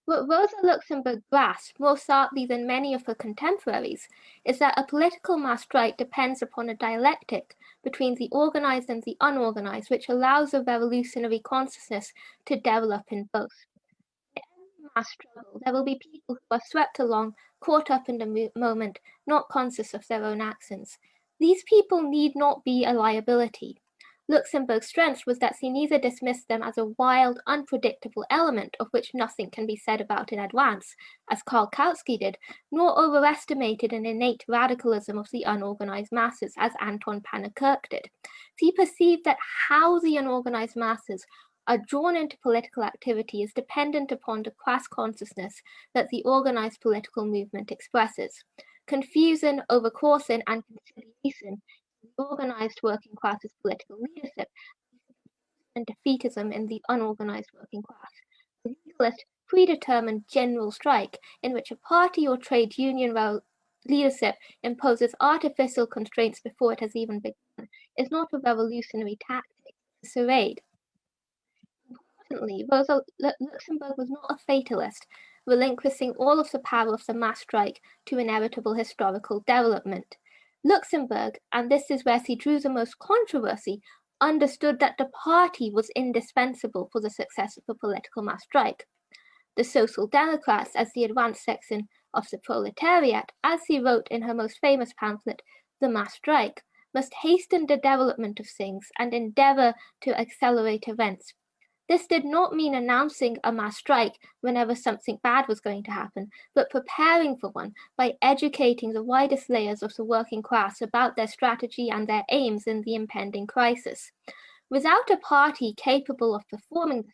What Rosa Luxemburg grasped more sharply than many of her contemporaries is that a political mass strike depends upon a dialectic between the organized and the unorganized, which allows a revolutionary consciousness to develop in both in mass struggle, there will be people who are swept along, caught up in the moment, not conscious of their own actions. These people need not be a liability. Luxemburg's strength was that neither dismissed them as a wild, unpredictable element of which nothing can be said about in advance, as Karl Kautsky did, nor overestimated an innate radicalism of the unorganized masses, as Anton Pannekoek did. He perceived that how the unorganized masses are drawn into political activity is dependent upon the class consciousness that the organized political movement expresses. Confusion, overcrossing, and conciliation organized working class's political leadership and defeatism in the unorganized working class. The legalist, predetermined general strike in which a party or trade union leadership imposes artificial constraints before it has even begun is not a revolutionary tactic, it's a charade. Importantly, Rosa Luxemburg was not a fatalist, relinquishing all of the power of the mass strike to inevitable historical development. Luxemburg, and this is where she drew the most controversy, understood that the party was indispensable for the success of a political mass strike. The Social Democrats, as the advanced section of the proletariat, as he wrote in her most famous pamphlet, The Mass Strike, must hasten the development of things and endeavor to accelerate events. This did not mean announcing a mass strike whenever something bad was going to happen, but preparing for one by educating the widest layers of the working class about their strategy and their aims in the impending crisis. Without a party capable of performing this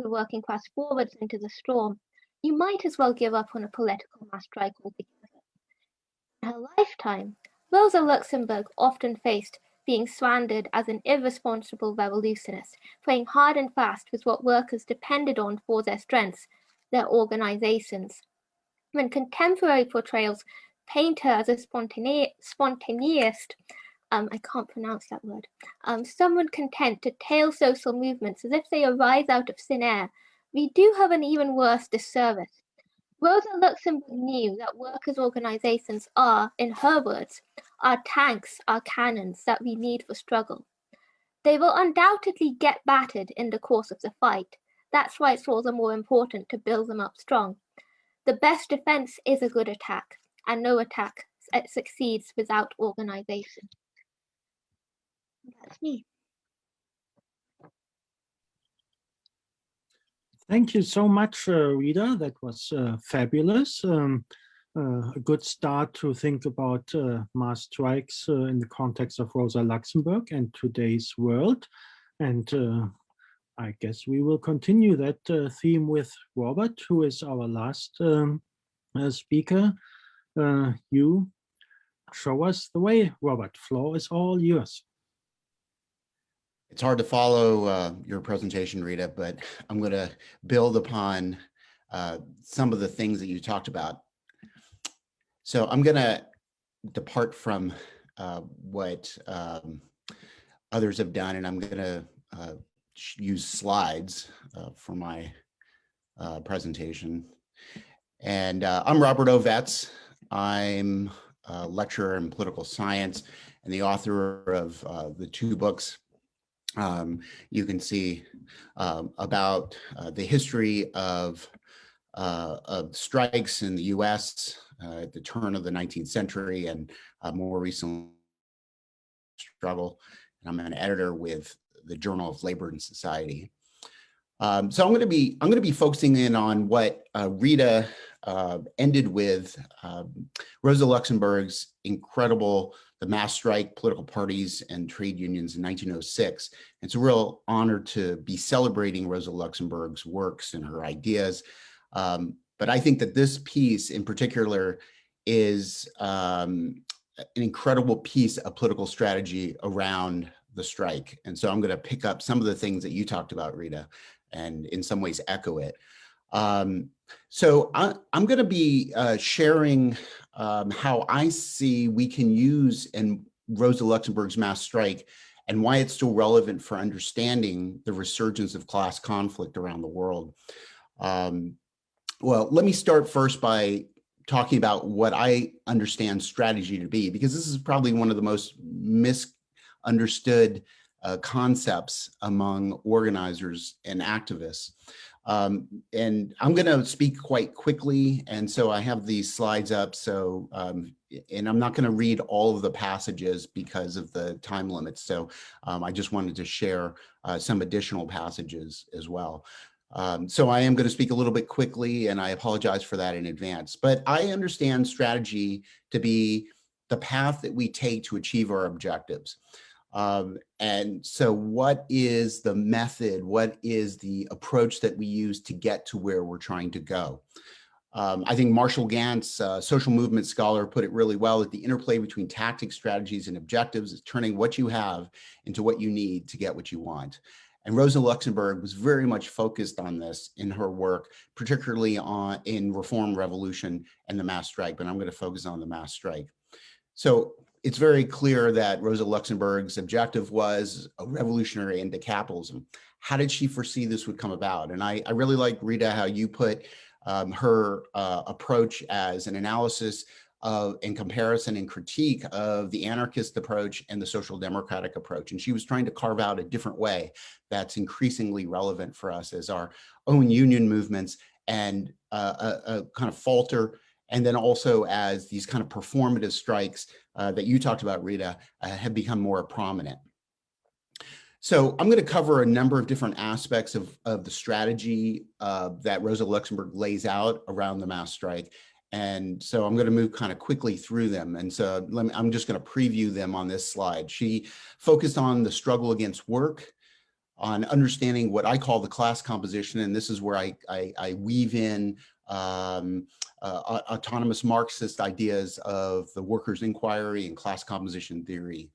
the working class forwards into the storm, you might as well give up on a political mass strike altogether. In her lifetime, Rosa Luxemburg often faced being slandered as an irresponsible revolutionist, playing hard and fast with what workers depended on for their strengths, their organizations. When contemporary portrayals paint her as a spontane spontaneist, um, I can't pronounce that word, um, someone content to tail social movements as if they arise out of thin air, we do have an even worse disservice. Rosa Luxemburg knew that workers' organizations are, in her words, our tanks, our cannons that we need for struggle. They will undoubtedly get battered in the course of the fight. That's why it's all the more important to build them up strong. The best defense is a good attack, and no attack succeeds without organization. That's me. Thank you so much, uh, Rita. That was uh, fabulous. Um, uh, a good start to think about uh, mass strikes uh, in the context of Rosa Luxemburg and today's world. And uh, I guess we will continue that theme with Robert, who is our last um, speaker. you show us the way, Robert. Floor is all yours. It's hard to follow uh, your presentation, Rita, but I'm going to build upon uh, some of the things that you talked about. So I'm going to depart from uh, what um, others have done, and I'm going to uh, use slides uh, for my uh, presentation. And I'm Robert Ovetz. I'm a lecturer in political science and the author of the two books um, you can see um, about uh, the history of, uh, of strikes in the US uh, at the turn of the 19th century and uh, more recently struggle. And I'm an editor with the Journal of Labor and Society. Um, so I'm going to be I'm going to be focusing in on what uh, Rita uh, ended with um, Rosa Luxemburg's incredible the mass strike political parties and trade unions in 1906. It's a real honor to be celebrating Rosa Luxemburg's works and her ideas. Um, but I think that this piece in particular is um, an incredible piece of political strategy around the strike. And so I'm going to pick up some of the things that you talked about, Rita, and in some ways echo it. Um, so I, am going to be uh, sharing um, how I see we can use and Rosa Luxemburg's mass strike and why it's still relevant for understanding the resurgence of class conflict around the world. Um, well, let me start first by talking about what I understand strategy to be, because this is probably one of the most misunderstood uh, concepts among organizers and activists. Um, and I'm going to speak quite quickly. And so I have these slides up. So, um, and I'm not going to read all of the passages because of the time limits. So um, I just wanted to share uh, some additional passages as well. Um, so I am going to speak a little bit quickly and I apologize for that in advance, but I understand strategy to be the path that we take to achieve our objectives. Um, and so what is the method, what is the approach that we use to get to where we're trying to go? Um, I think Marshall Ganz, uh, social movement scholar, put it really well that the interplay between tactics, strategies, and objectives is turning what you have into what you need to get what you want. And Rosa Luxemburg was very much focused on this in her work, particularly on in Reform Revolution and the mass strike, but I'm going to focus on the mass strike. So it's very clear that Rosa Luxemburg's objective was a revolutionary into capitalism. How did she foresee this would come about? And I, I really like, Rita, how you put um, her uh, approach as an analysis of in comparison and critique of the anarchist approach and the social democratic approach. And she was trying to carve out a different way that's increasingly relevant for us as our own union movements and uh, a, a kind of falter and then also as these kind of performative strikes uh, that you talked about, Rita, uh, have become more prominent. So I'm going to cover a number of different aspects of, of the strategy uh, that Rosa Luxemburg lays out around the mass strike. And so I'm going to move kind of quickly through them. And so me, I'm just going to preview them on this slide. She focused on the struggle against work, on understanding what I call the class composition. And this is where I, I, I weave in um, uh, autonomous Marxist ideas of the workers' inquiry and class composition theory.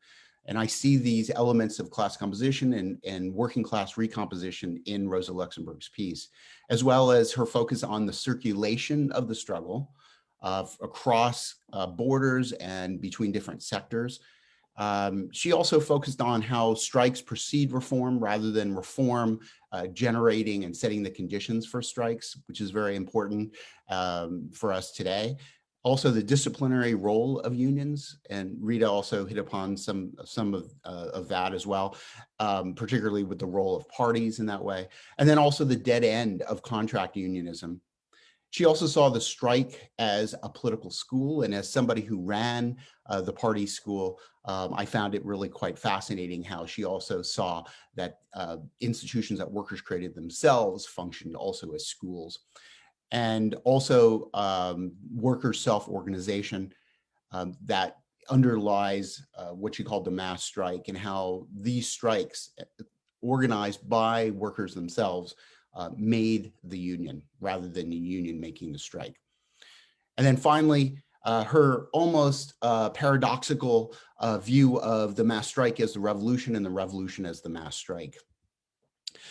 And I see these elements of class composition and, and working class recomposition in Rosa Luxemburg's piece, as well as her focus on the circulation of the struggle uh, across uh, borders and between different sectors. Um, she also focused on how strikes precede reform rather than reform uh, generating and setting the conditions for strikes, which is very important um, for us today. Also the disciplinary role of unions and Rita also hit upon some some of, uh, of that as well um, particularly with the role of parties in that way. And then also the dead end of contract unionism she also saw the strike as a political school and as somebody who ran uh, the party school um, I found it really quite fascinating how she also saw that uh, institutions that workers created themselves functioned also as schools. And also um, worker self-organization um, that underlies uh, what she called the mass strike and how these strikes uh, organized by workers themselves uh, made the union rather than the union making the strike. And then finally, uh, her almost uh, paradoxical uh, view of the mass strike as the revolution and the revolution as the mass strike.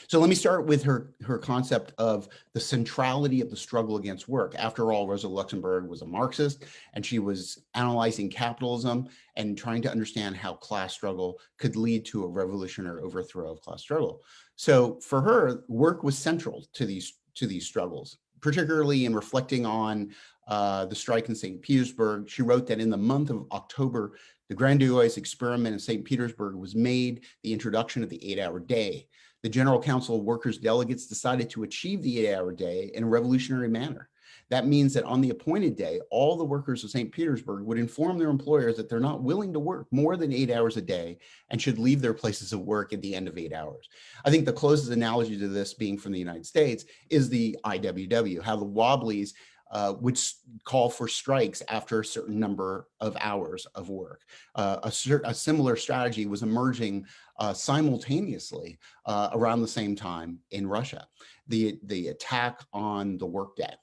So let me start with her, her concept of the centrality of the struggle against work. After all, Rosa Luxemburg was a Marxist and she was analyzing capitalism and trying to understand how class struggle could lead to a revolutionary overthrow of class struggle. So for her, work was central to these, to these struggles, particularly in reflecting on uh, the strike in St. Petersburg. She wrote that in the month of October, the grandiose experiment in St. Petersburg was made the introduction of the eight hour day the General Council of Workers delegates decided to achieve the eight hour day in a revolutionary manner. That means that on the appointed day, all the workers of St. Petersburg would inform their employers that they're not willing to work more than eight hours a day and should leave their places of work at the end of eight hours. I think the closest analogy to this being from the United States is the IWW, how the Wobblies uh, would call for strikes after a certain number of hours of work. Uh, a, a, similar strategy was emerging uh, simultaneously uh, around the same time in Russia, the, the attack on the workday.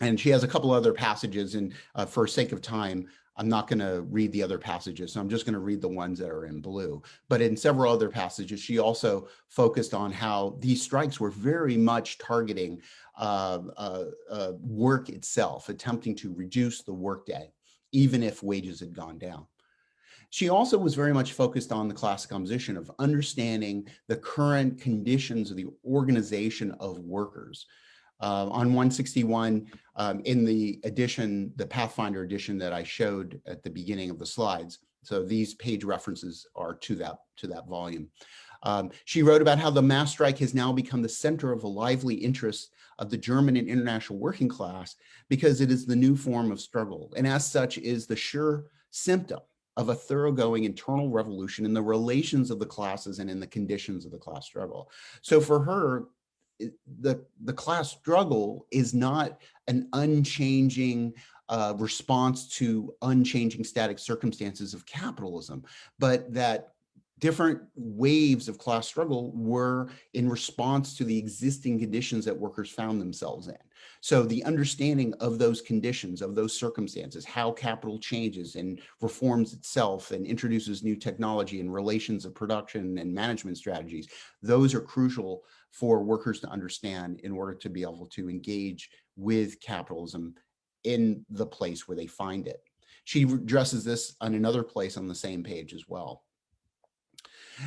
And she has a couple other passages and uh, for sake of time, I'm not going to read the other passages, so I'm just going to read the ones that are in blue. But in several other passages, she also focused on how these strikes were very much targeting uh, uh, uh, work itself, attempting to reduce the workday, even if wages had gone down. She also was very much focused on the class composition of understanding the current conditions of the organization of workers. Uh, on 161, um, in the edition, the Pathfinder edition that I showed at the beginning of the slides. So these page references are to that, to that volume. Um, she wrote about how the mass strike has now become the center of the lively interest of the German and international working class because it is the new form of struggle. And as such is the sure symptom of a thoroughgoing internal revolution in the relations of the classes and in the conditions of the class struggle. So for her, the, the class struggle is not an unchanging uh, response to unchanging static circumstances of capitalism, but that different waves of class struggle were in response to the existing conditions that workers found themselves in. So the understanding of those conditions, of those circumstances, how capital changes and reforms itself and introduces new technology and relations of production and management strategies, those are crucial for workers to understand in order to be able to engage with capitalism in the place where they find it. She addresses this on another place on the same page as well.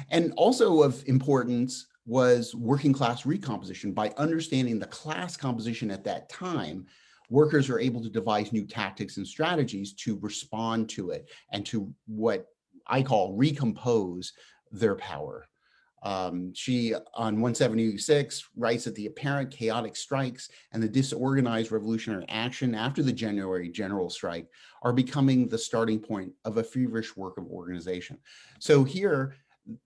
And also of importance was working class recomposition by understanding the class composition at that time workers are able to devise new tactics and strategies to respond to it and to what I call recompose their power. Um, she on 176 writes that the apparent chaotic strikes and the disorganized revolutionary action after the January general strike are becoming the starting point of a feverish work of organization. So here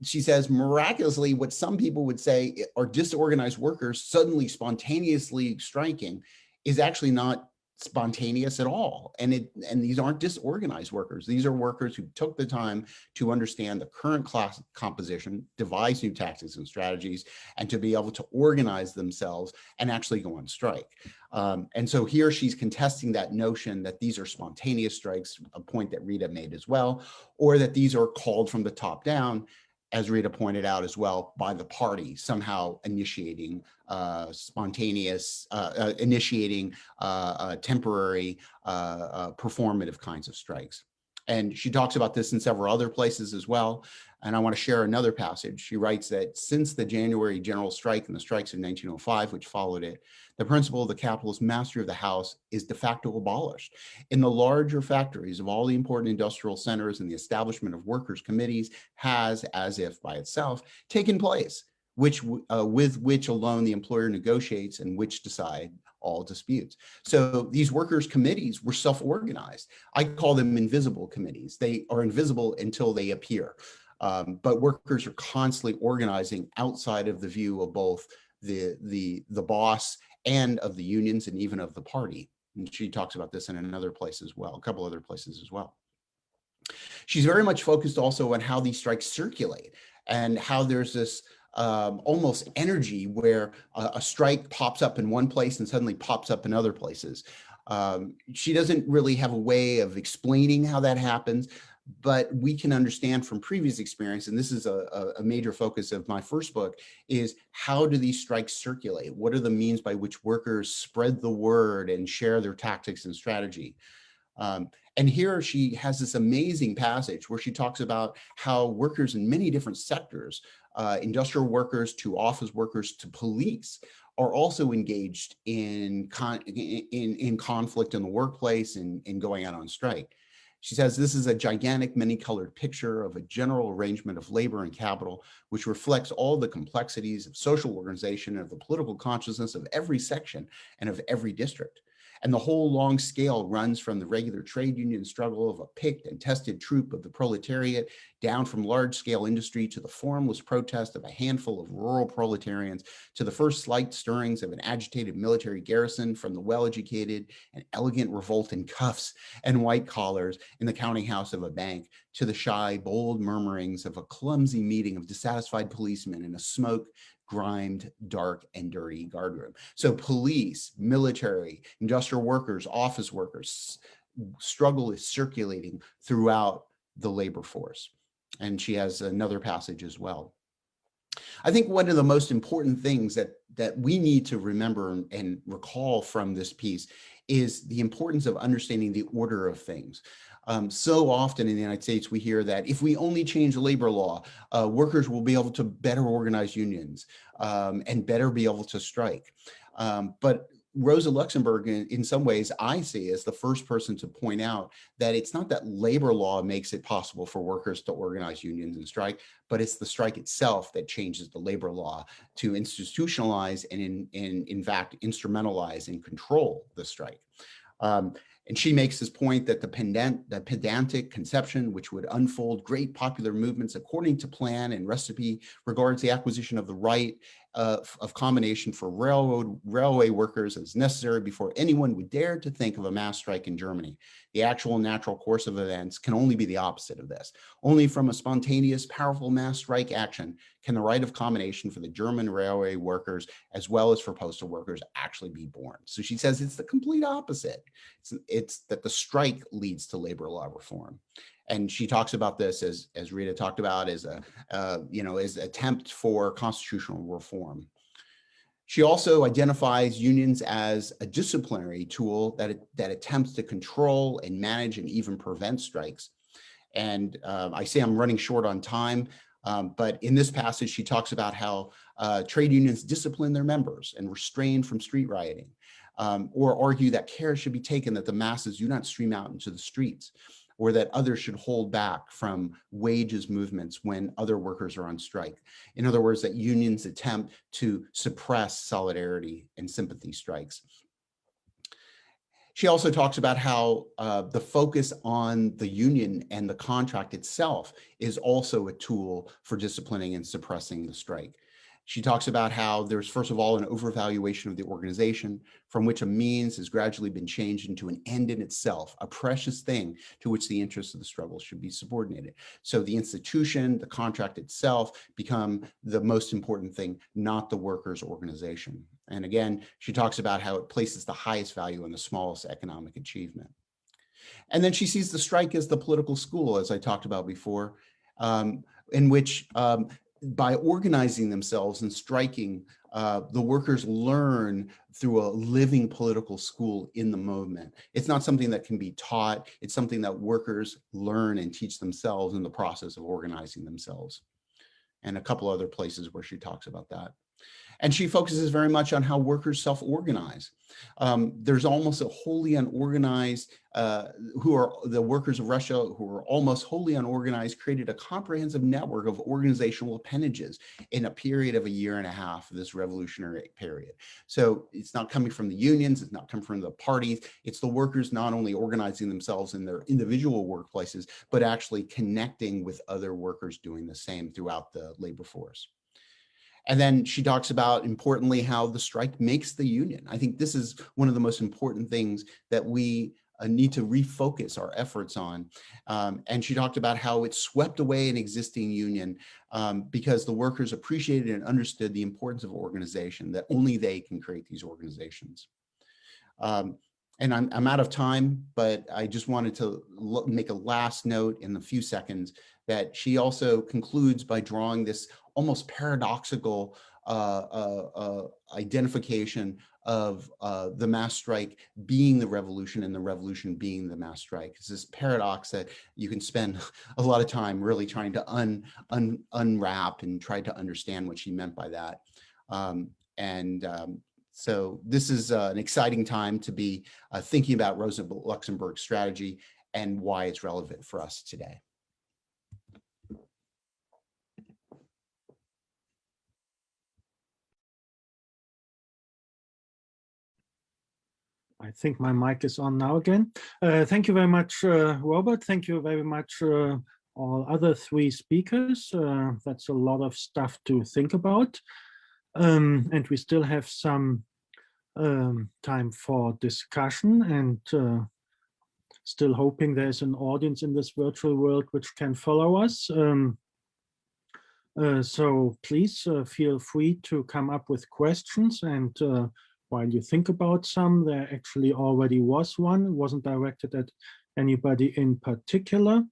she says miraculously what some people would say are disorganized workers suddenly spontaneously striking is actually not spontaneous at all. And it and these aren't disorganized workers. These are workers who took the time to understand the current class composition, devise new tactics and strategies, and to be able to organize themselves and actually go on strike. Um, and so here she's contesting that notion that these are spontaneous strikes, a point that Rita made as well, or that these are called from the top down as Rita pointed out as well, by the party somehow initiating uh, spontaneous, uh, uh, initiating uh, uh, temporary performative kinds of strikes. And she talks about this in several other places as well. And I want to share another passage. She writes that since the January general strike and the strikes of 1905, which followed it, the principle of the capitalist mastery of the house is de facto abolished. In the larger factories of all the important industrial centers and the establishment of workers' committees has, as if by itself, taken place, which uh, with which alone the employer negotiates and which decide all disputes. So these workers committees were self-organized. I call them invisible committees. They are invisible until they appear. Um, but workers are constantly organizing outside of the view of both the, the, the boss and of the unions and even of the party. And she talks about this in another place as well, a couple other places as well. She's very much focused also on how these strikes circulate and how there's this um, almost energy where a, a, strike pops up in one place and suddenly pops up in other places. Um, she doesn't really have a way of explaining how that happens, but we can understand from previous experience, and this is a, a, major focus of my first book, is how do these strikes circulate? What are the means by which workers spread the word and share their tactics and strategy? Um, and here she has this amazing passage where she talks about how workers in many different sectors, uh, industrial workers to office workers to police, are also engaged in, con in, in conflict in the workplace and, and going out on strike. She says this is a gigantic many-colored picture of a general arrangement of labor and capital, which reflects all the complexities of social organization and of the political consciousness of every section and of every district. And the whole long scale runs from the regular trade union struggle of a picked and tested troop of the proletariat down from large scale industry to the formless protest of a handful of rural proletarians to the first slight stirrings of an agitated military garrison from the well-educated and elegant revolt in cuffs and white collars in the counting house of a bank to the shy, bold murmurings of a clumsy meeting of dissatisfied policemen in a smoke grimed, dark, and dirty guardroom. So police, military, industrial workers, office workers, struggle is circulating throughout the labor force. And she has another passage as well. I think one of the most important things that, that we need to remember and recall from this piece is the importance of understanding the order of things. Um, so often in the United States, we hear that if we only change labor law, uh, workers will be able to better organize unions um, and better be able to strike. Um, but Rosa Luxemburg, in, in, some ways, I see as the first person to point out that it's not that labor law makes it possible for workers to organize unions and strike, but it's the strike itself that changes the labor law to institutionalize and, in, in, in fact, instrumentalize and control the strike. Um, and she makes this point that the, pedant, the pedantic conception, which would unfold great popular movements according to plan and recipe, regards the acquisition of the right uh, of combination for railroad railway workers as necessary before anyone would dare to think of a mass strike in Germany. The actual natural course of events can only be the opposite of this. Only from a spontaneous, powerful mass strike action can the right of combination for the German railway workers as well as for postal workers actually be born. So she says it's the complete opposite. It's, it's that the strike leads to labor law reform and she talks about this as as Rita talked about as a uh, you know as attempt for constitutional reform. She also identifies unions as a disciplinary tool that that attempts to control and manage and even prevent strikes. And uh, I say I'm running short on time, um, but in this passage, she talks about how uh, trade unions discipline their members and restrain from street rioting. um, or argue that care should be taken that the masses do not stream out into the streets or that others should hold back from wages movements when other workers are on strike. In other words, that unions attempt to suppress solidarity and sympathy strikes. She also talks about how uh, the focus on the union and the contract itself is also a tool for disciplining and suppressing the strike. She talks about how there's, first of all, an overvaluation of the organization from which a means has gradually been changed into an end in itself, a precious thing to which the interests of the struggle should be subordinated. So the institution, the contract itself become the most important thing, not the workers' organization. And again, she talks about how it places the highest value on the smallest economic achievement. And then she sees the strike as the political school, as I talked about before, um, in which um, by organizing themselves and striking, uh, the workers learn through a living political school in the movement. It's not something that can be taught. It's something that workers learn and teach themselves in the process of organizing themselves. And a couple other places where she talks about that. And she focuses very much on how workers self-organize. Um, there's almost a wholly unorganized, uh, who are the workers of Russia who are almost wholly unorganized, created a comprehensive network of organizational appendages in a period of a year and a half of this revolutionary period. So it's not coming from the unions, it's not coming from the parties, it's the workers not only organizing themselves in their individual workplaces, but actually connecting with other workers doing the same throughout the labor force. And then she talks about, importantly, how the strike makes the union. I think this is one of the most important things that we uh, need to refocus our efforts on. Um, and she talked about how it swept away an existing union um, because the workers appreciated and understood the importance of organization, that only they can create these organizations. Um, and I'm, I'm out of time, but I just wanted to make a last note in the few seconds that she also concludes by drawing this almost paradoxical uh, uh, uh, identification of uh, the mass strike being the revolution and the revolution being the mass strike. It's this paradox that you can spend a lot of time really trying to un, un, unwrap and try to understand what she meant by that. Um, and um, so this is uh, an exciting time to be uh, thinking about Rosa Luxemburg's strategy and why it's relevant for us today. I think my mic is on now again. Uh, thank you very much, uh, Robert. Thank you very much, uh, all other three speakers. Uh, that's a lot of stuff to think about. Um, and we still have some um, time for discussion and uh, still hoping there's an audience in this virtual world which can follow us. Um, uh, so please feel free to come up with questions and while you think about some, there actually already was one. It wasn't directed at anybody in particular.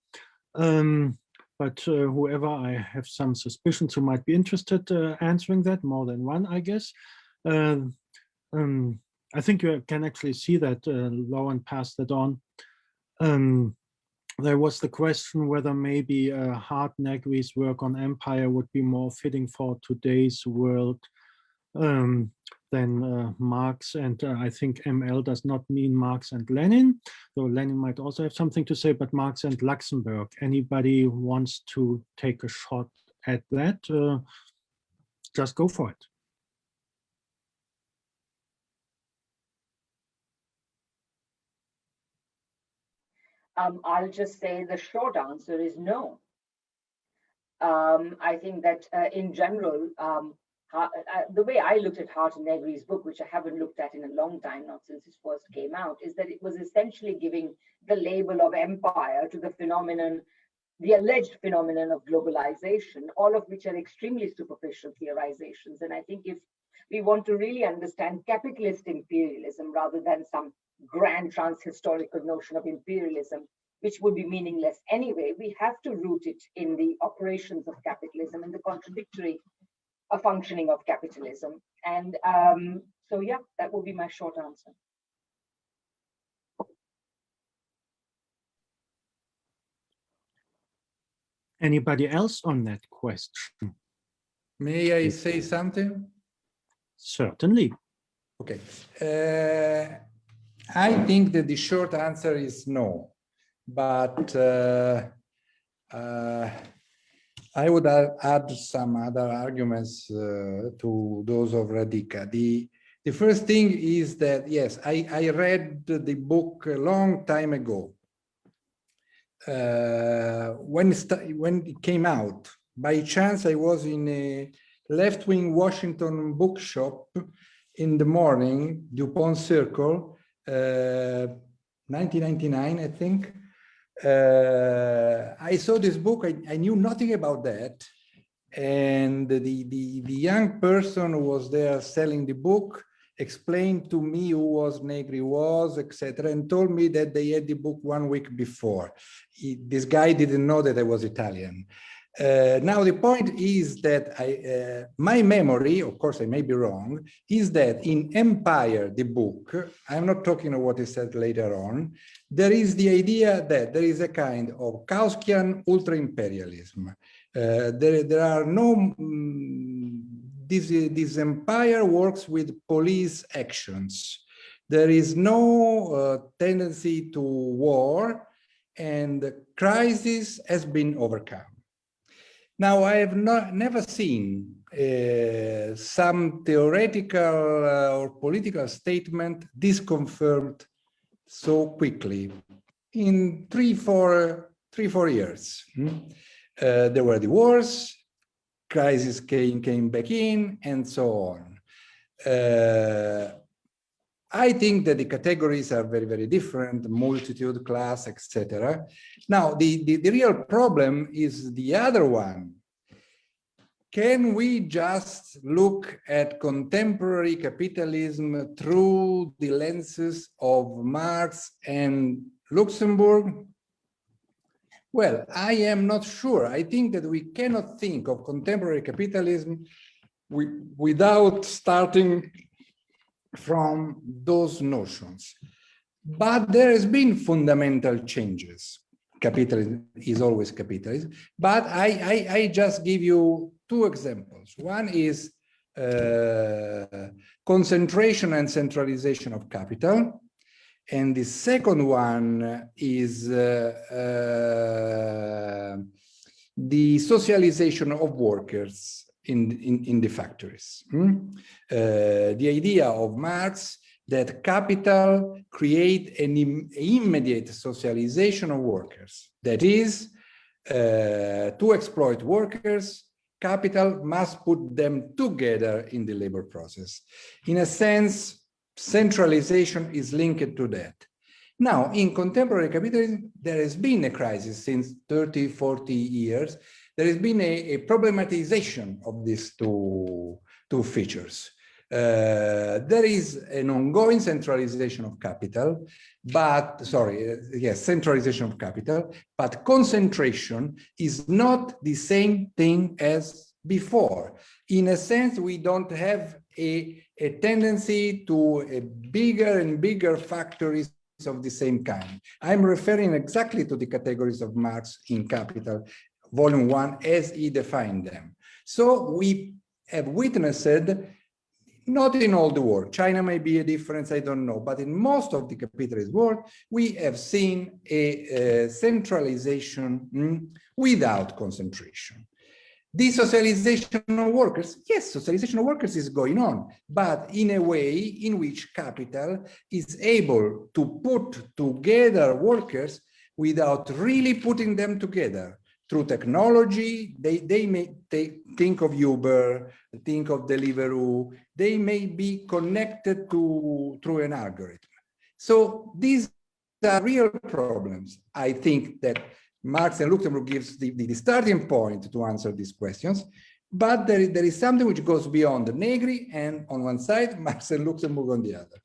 Um, but uh, whoever I have some suspicions who might be interested uh, answering that, more than one, I guess. Uh, um, I think you can actually see that uh, Lauren passed that on. Um, there was the question whether maybe uh, Hardt Negri's work on empire would be more fitting for today's world. Um, than uh, Marx and uh, I think ML does not mean Marx and Lenin, though Lenin might also have something to say, but Marx and Luxemburg. Anybody wants to take a shot at that, uh, just go for it. Um, I'll just say the short answer is no. Um, I think that uh, in general, um, the way I looked at Hardt and Negri's book, which I haven't looked at in a long time, not since it first came out, is that it was essentially giving the label of empire to the phenomenon, the alleged phenomenon of globalization, all of which are extremely superficial theorizations. And I think if we want to really understand capitalist imperialism rather than some grand transhistorical notion of imperialism, which would be meaningless anyway, we have to root it in the operations of capitalism and the contradictory a functioning of capitalism. And um, so, yeah, that would be my short answer. Anybody else on that question? May I say something? Certainly. Okay. Okay. Uh, I think that the short answer is no, but uh, uh, I would add some other arguments uh, to those of Radhika. The the first thing is that yes, I I read the book a long time ago. Uh, when it when it came out, by chance I was in a left-wing Washington bookshop in the morning, Dupont Circle, uh, 1999, I think. Uh, I saw this book, I, I knew nothing about that. And the, the, the young person who was there selling the book explained to me who was Negri was, etc., and told me that they had the book one week before. He- this guy didn't know that I was Italian. Uh, now the point is that I, uh, my memory, of course I may be wrong, is that in Empire, the book, I'm not talking of what is said later on, there is the idea that there is a kind of Kautskian ultra-imperialism. Uh, there, there are no, mm, this, this empire works with police actions. There is no uh, tendency to war and the crisis has been overcome. Now, I have not, never seen uh, some theoretical uh, or political statement disconfirmed so quickly in three, four, three, four years. hmm? Uh, there were the wars, crisis came, came back in, and so on. Uh, I think that the categories are very, very different, multitude, class, etc. Now, the, the, the real problem is the other one. Can we just look at contemporary capitalism through the lenses of Marx and Luxemburg? Well, I am not sure. I think that we cannot think of contemporary capitalism without starting from those notions. But there has been fundamental changes. Capitalism is always capitalism. But I, I, I just give you two examples. One is uh, concentration and centralization of capital. And the second one is uh, uh, the socialization of workers in, in, in the factories. Uh, the idea of Marx that capital create an im- immediate socialization of workers. That is, uh, to exploit workers, capital must put them together in the labor process. In a sense, centralization is linked to that. Now, in contemporary capitalism, there has been a crisis since 30, 40 years. There has been a, a problematization of these two, two features. Uh, there is an ongoing centralization of capital, but sorry, uh, yes, centralization of capital, but concentration is not the same thing as before. In a sense, we don't have a, a tendency to a bigger and bigger factories of the same kind. I'm referring exactly to the categories of Marx in Capital, Volume 1, as he defined them. So we have witnessed not in all the world. China may be a difference, I don't know. But in most of the capitalist world, we have seen a, uh, centralization mm, without concentration. Desocialization of workers, yes, socialization of workers is going on, but in a way in which capital is able to put together workers without really putting them together through technology. They, they may they think of Uber, think of Deliveroo, they may be connected to through an algorithm. So these are real problems. I think that Marx and Luxemburg gives the, the, the starting point to answer these questions, but there is, there is something which goes beyond the Negri and on one side, Marx and Luxemburg on the other.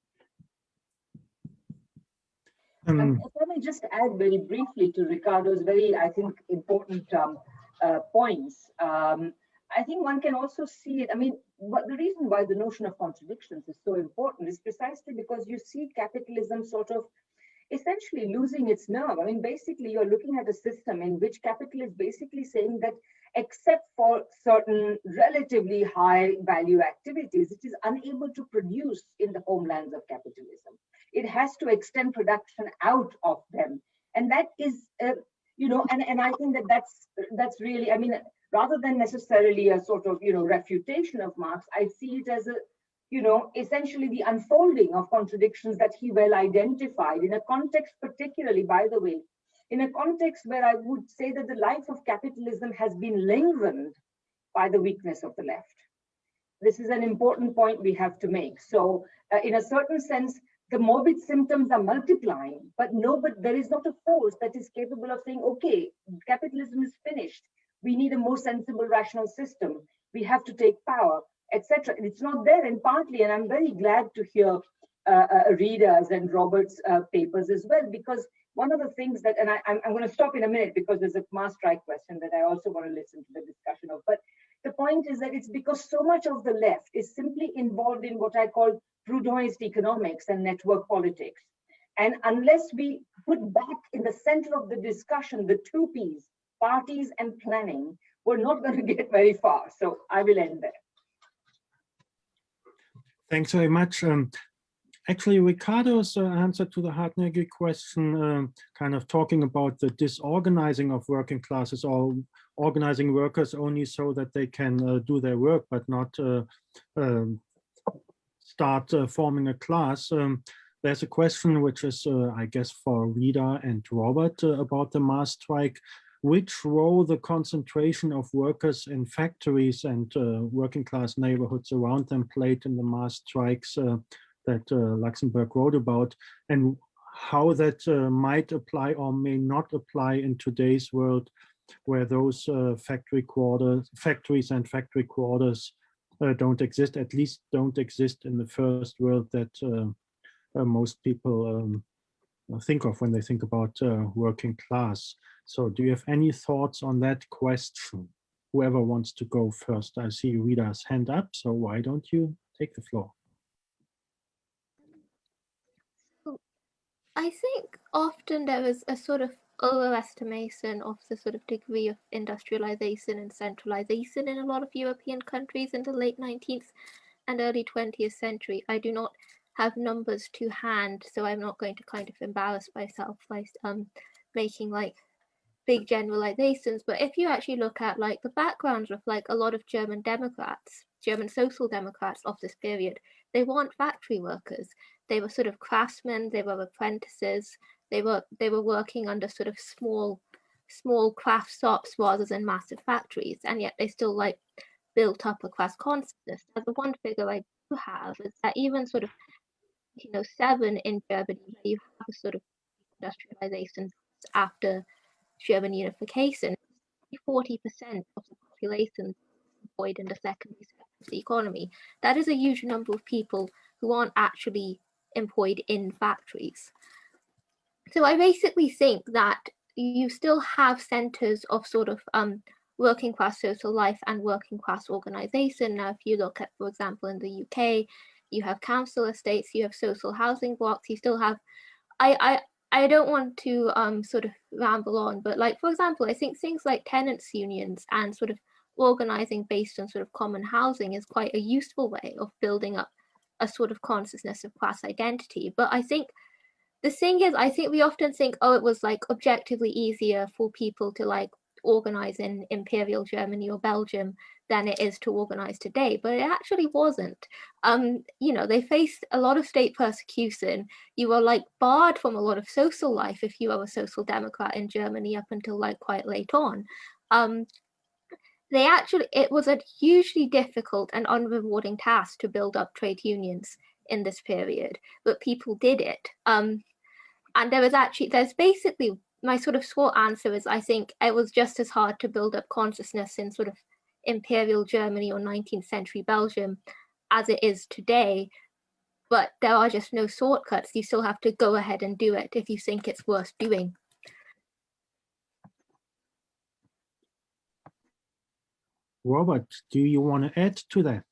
Um, I may just add very briefly to Ricardo's very, I think, important um, uh, points. Um, I think one can also see it. I mean, what the reason why the notion of contradictions is so important is precisely because you see capitalism sort of essentially losing its nerve. I mean, basically, you're looking at a system in which capital is basically saying that except for certain relatively high value activities, it is unable to produce in the homelands of capitalism. It has to extend production out of them. And that is, uh, you know, and, and I think that that's, that's really, I mean, rather than necessarily a sort of, you know, refutation of Marx, I see it as a, you know, essentially the unfolding of contradictions that he well identified in a context, particularly, by the way, in a context where I would say that the life of capitalism has been lengthened by the weakness of the left. This is an important point we have to make. So uh, in a certain sense, the morbid symptoms are multiplying, but no, but there is not a force that is capable of saying, okay, capitalism is finished. We need a more sensible, rational system. We have to take power etc. And it's not there, and partly, and I'm very glad to hear uh, uh, and Robert's uh, papers as well, because one of the things that, and I, I'm, I'm going to stop in a minute because there's a mass strike question that I also want to listen to the discussion of. But the point is that it's because so much of the left is simply involved in what I call Proudhonist economics and network politics. And unless we put back in the center of the discussion the two P's, parties and planning, we're not going to get very far. So I will end there. Thanks very much. Um, actually, Ricardo's uh, answer to the Hardt-Negri question, uh, kind of talking about the disorganizing of working classes or organizing workers only so that they can uh, do their work, but not uh, um, start uh, forming a class. Um, there's a question which is, uh, I guess, for Rita and Robert about the mass strike which role the concentration of workers in factories and uh, working class neighborhoods around them played in the mass strikes uh, that uh, Luxemburg wrote about, and how that uh, might apply or may not apply in today's world, where those uh, factory quarters, factories and factory quarters uh, don't exist, at least don't exist in the first world that most people um, think of when they think about working class. So do you have any thoughts on that question? Whoever wants to go first. I see Rita's hand up, so why don't you take the floor? I think often there is a sort of overestimation of the sort of degree of industrialization and centralization in a lot of European countries in the late 19th and early 20th century. I do not have numbers to hand, so I'm not going to kind of embarrass myself by um, making like big generalizations, but if you actually look at like the backgrounds of like a lot of German Democrats, German social democrats of this period, they weren't factory workers. They were sort of craftsmen, they were apprentices, they were they were working under sort of small small craft shops rather than massive factories, and yet they still like built up a class consciousness. Now the one figure I do have is that even sort of you know seven in Germany, you have a sort of industrialization after German unification, 40% of the population employed in the secondary sector of the economy. That is a huge number of people who aren't actually employed in factories. So I basically think that you still have centers of sort of um, working class social life and working class organization. Now, if you look at, for example, in the UK, you have council estates, you have social housing blocks, you still have, I, I, I don't want to um, sort of ramble on, but like, for example, I think things like tenants unions and sort of organizing based on sort of common housing is quite a useful way of building up a sort of consciousness of class identity. But I think the thing is, I think we often think, oh, it was like objectively easier for people to like organize in Imperial Germany or Belgium than it is to organize today, but it actually wasn't. Um, you know, they faced a lot of state persecution. You were like barred from a lot of social life if you were a social democrat in Germany up until like quite late on. Um, they actually, it was a hugely difficult and unrewarding task to build up trade unions in this period, but people did it. Um, and there was actually, there's basically my sort of short answer is I think it was just as hard to build up consciousness in sort of imperial Germany or 19th century Belgium as it is today. But there are just no shortcuts. You still have to go ahead and do it if you think it's worth doing. Robert, do you want to add to that?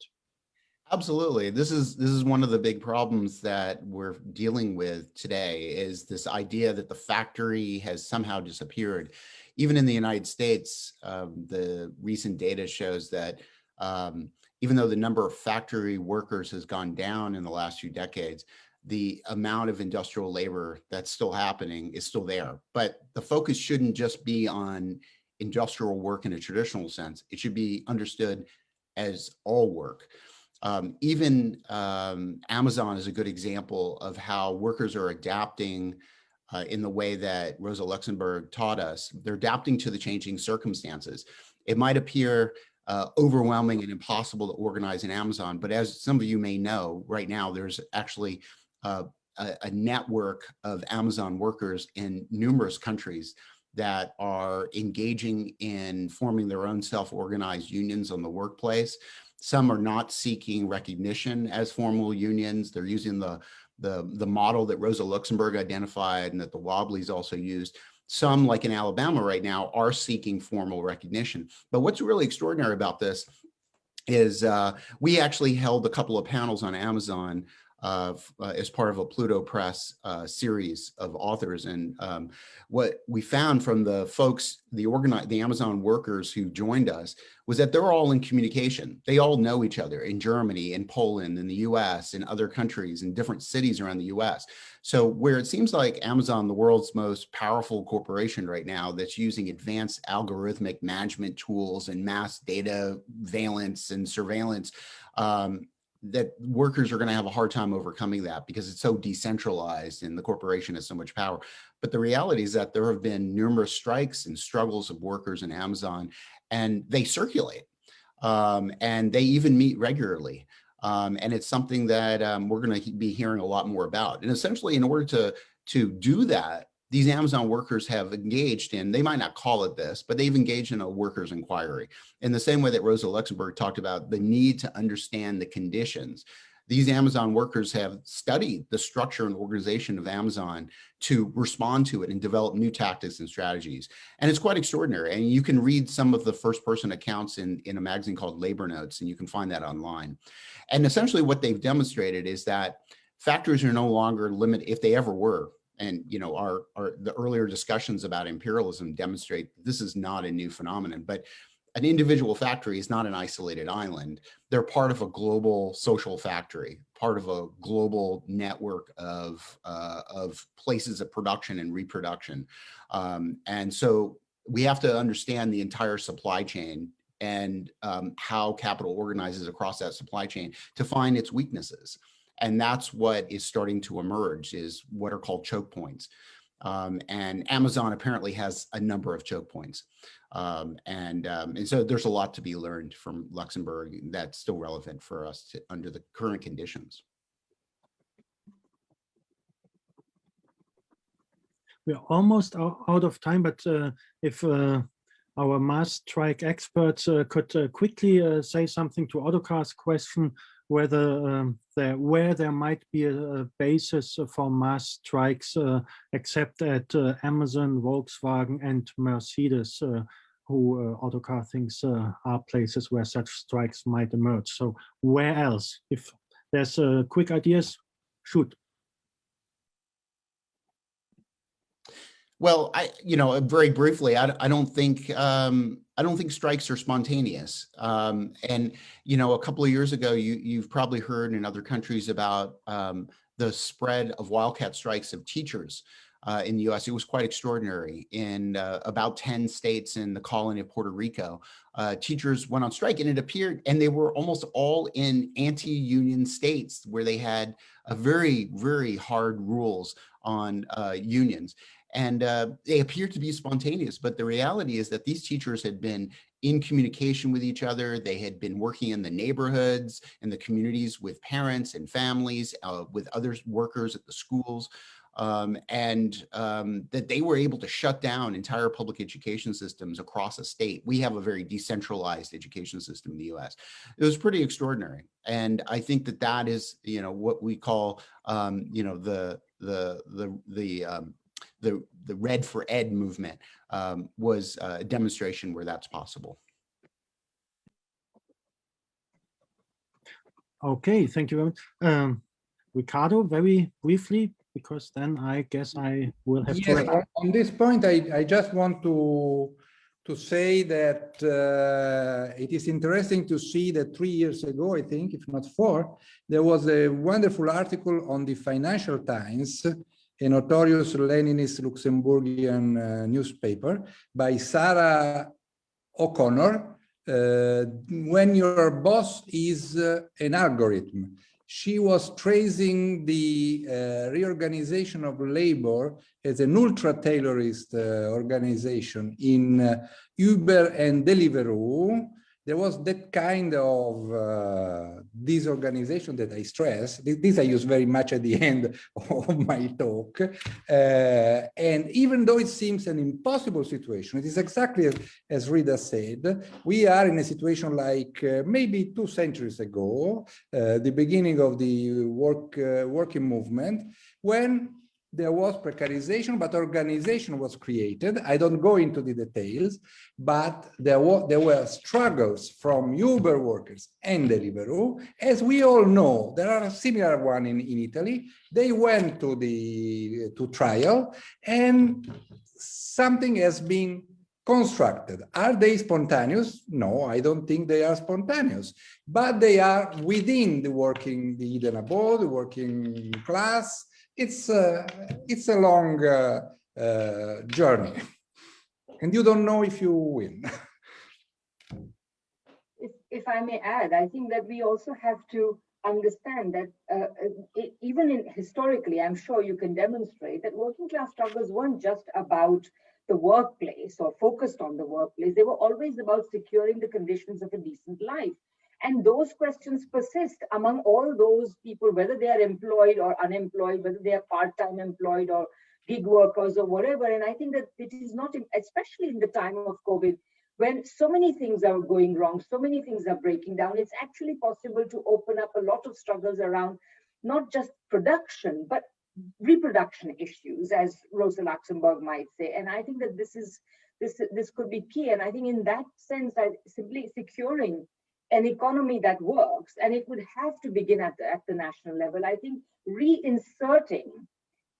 Absolutely. This is this is one of the big problems that we're dealing with today is this idea that the factory has somehow disappeared. Even in the United States, um, the recent data shows that um, even though the number of factory workers has gone down in the last few decades, the amount of industrial labor that's still happening is still there. But the focus shouldn't just be on industrial work in a traditional sense. It should be understood as all work. Um, even um, Amazon is a good example of how workers are adapting uh, in the way that Rosa Luxemburg taught us. They're adapting to the changing circumstances. It might appear uh, overwhelming and impossible to organize in Amazon, but as some of you may know, right now there's actually uh, a, a network of Amazon workers in numerous countries that are engaging in forming their own self-organized unions on the workplace. Some are not seeking recognition as formal unions. They're using the, the, the model that Rosa Luxemburg identified and that the Wobblies also used. Some, like in Alabama right now, are seeking formal recognition. But what's really extraordinary about this is uh, we actually held a couple of panels on Amazon uh, as part of a Pluto Press uh, series of authors. And um, what we found from the folks, the organize, the Amazon workers who joined us was that they're all in communication. They all know each other in Germany, in Poland, in the US, in other countries, in different cities around the US. So where it seems like Amazon, the world's most powerful corporation right now that's using advanced algorithmic management tools and mass data valence and surveillance, um, that workers are going to have a hard time overcoming that because it's so decentralized and the corporation has so much power. But the reality is that there have been numerous strikes and struggles of workers in Amazon and they circulate um, and they even meet regularly. Um, and it's something that um, we're going to be hearing a lot more about. And essentially, in order to, to do that, these Amazon workers have engaged in, they might not call it this, but they've engaged in a workers inquiry in the same way that Rosa Luxemburg talked about the need to understand the conditions. These Amazon workers have studied the structure and organization of Amazon to respond to it and develop new tactics and strategies. And it's quite extraordinary. And you can read some of the first person accounts in, in a magazine called Labor Notes, and you can find that online. And essentially what they've demonstrated is that factories are no longer limited, if they ever were, and you know our, our the earlier discussions about imperialism demonstrate this is not a new phenomenon but an individual factory is not an isolated island. They're part of a global social factory part of a global network of uh, of places of production and reproduction. Um, and so we have to understand the entire supply chain and um, how capital organizes across that supply chain to find its weaknesses and that's what is starting to emerge is what are called choke points. Um, and Amazon apparently has a number of choke points. Um, and, um, and so there's a lot to be learned from Luxemburg that's still relevant for us to, under the current conditions. We're almost out of time, but uh, if uh, our mass strike experts uh, could uh, quickly uh, say something to Ottokar's question, whether um, there where there might be a, a basis for mass strikes uh, except at uh, Amazon, Volkswagen and Mercedes uh, who Ottokar thinks are places where such strikes might emerge. So where else? If there's quick ideas, shoot. Well, I, you know, very briefly, I, I don't think um, I don't think strikes are spontaneous. Um, and, you know, a couple of years ago, you, you've probably heard in other countries about um, the spread of wildcat strikes of teachers uh, in the US. It was quite extraordinary. In uh, about 10 states in the colony of Puerto Rico, uh, teachers went on strike and it appeared, and they were almost all in anti-union states where they had a very, very hard rules on uh, unions. And uh, they appear to be spontaneous, but the reality is that these teachers had been in communication with each other. They had been working in the neighborhoods and the communities with parents and families, uh, with other workers at the schools. Um, and um, that they were able to shut down entire public education systems across a state. We have a very decentralized education system in the US. It was pretty extraordinary. And I think that that is, you know, what we call, um, you know, the, the, the, the, um, the, the Red for Ed movement um, was a demonstration where that's possible. Okay, thank you very much. Um, Ricardo, very briefly, because then I guess I will have to. Yes, wrap on, on this point, I, I just want to to say that uh, it is interesting to see that three years ago, I think, if not four, there was a wonderful article on the Financial Times, a notorious Leninist Luxemburgian uh, newspaper by Sarah O'Connor, uh, when your boss is uh, an algorithm. She was tracing the uh, reorganization of labor as an ultra-Taylorist uh, organization in uh, Uber and Deliveroo. There was that kind of uh, disorganization that I stress. This, I use very much at the end of my talk. Uh, and even though it seems an impossible situation, it is exactly as, as Rita said, we are in a situation like uh, maybe two centuries ago, uh, the beginning of the work uh, working movement, when there was precarization, but organization was created. I don't go into the details, but there were, there were struggles from Uber workers and Deliveroo. As we all know, there are a similar one in, in Italy. They went to the to trial and something has been constructed. Are they spontaneous? No, I don't think they are spontaneous, but they are within the working, the Eden abode, the working class, it's a, it's a long uh, uh, journey and you don't know if you win. If, if I may add, I think that we also have to understand that uh, it, even in historically, I'm sure you can demonstrate that working class struggles weren't just about the workplace or focused on the workplace. They were always about securing the conditions of a decent life. And those questions persist among all those people, whether they are employed or unemployed, whether they are part-time employed or gig workers or whatever. And I think that it is not, especially in the time of COVID, when so many things are going wrong, so many things are breaking down, it's actually possible to open up a lot of struggles around not just production, but reproduction issues, as Rosa Luxemburg might say. And I think that this is this this could be key. And I think in that sense, that simply securing an economy that works, and it would have to begin at the, at the national level. I think reinserting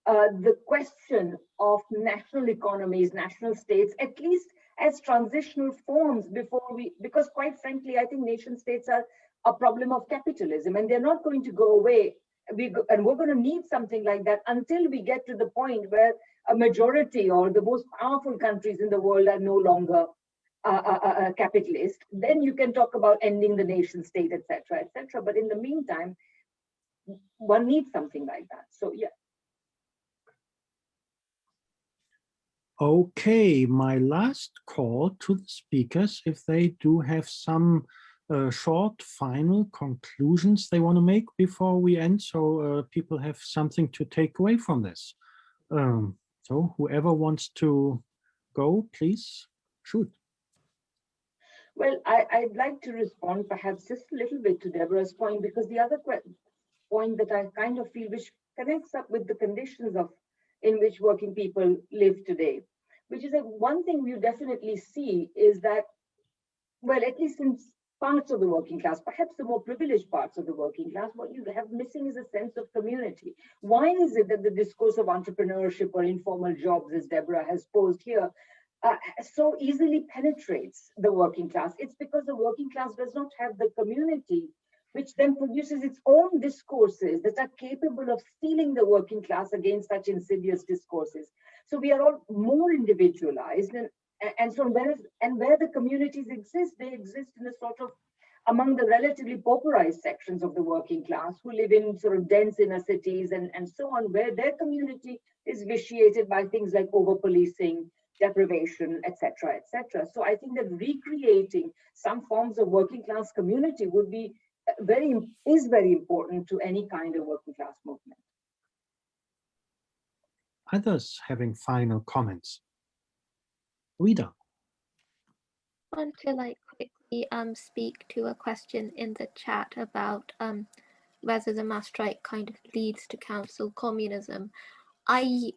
uh, the question of national economies, national states, at least as transitional forms before we, because quite frankly, I think nation states are a problem of capitalism and they're not going to go away. We go, and we're going to need something like that until we get to the point where a majority or the most powerful countries in the world are no longer uh, capitalist, then you can talk about ending the nation state, etc., etc. But in the meantime, one needs something like that. So yeah. Okay, my last call to the speakers, if they do have some uh, short final conclusions they want to make before we end, so uh, people have something to take away from this. Um, so whoever wants to go, please shoot. Well, I, would like to respond perhaps just a little bit to Deborah's point, because the other point that I kind of feel which connects up with the conditions of in which working people live today, which is that one thing we definitely see is that, well, at least in parts of the working class, perhaps the more privileged parts of the working class, what you have missing is a sense of community. Why is it that the discourse of entrepreneurship or informal jobs, as Deborah has posed here, uh, so easily penetrates the working class. It's because the working class does not have the community, which then produces its own discourses that are capable of steeling the working class against such insidious discourses. So we are all more individualized and and so where and where the communities exist, they exist in a sort of among the relatively pauperized sections of the working class who live in sort of dense inner cities and, and so on, where their community is vitiated by things like over-policing, deprivation, etc., etc. So I think that recreating some forms of working class community would be uh, very is very important to any kind of working class movement. Others having final comments. Rita. I want to like quickly um speak to a question in the chat about um whether the mass strike kind of leads to council communism. I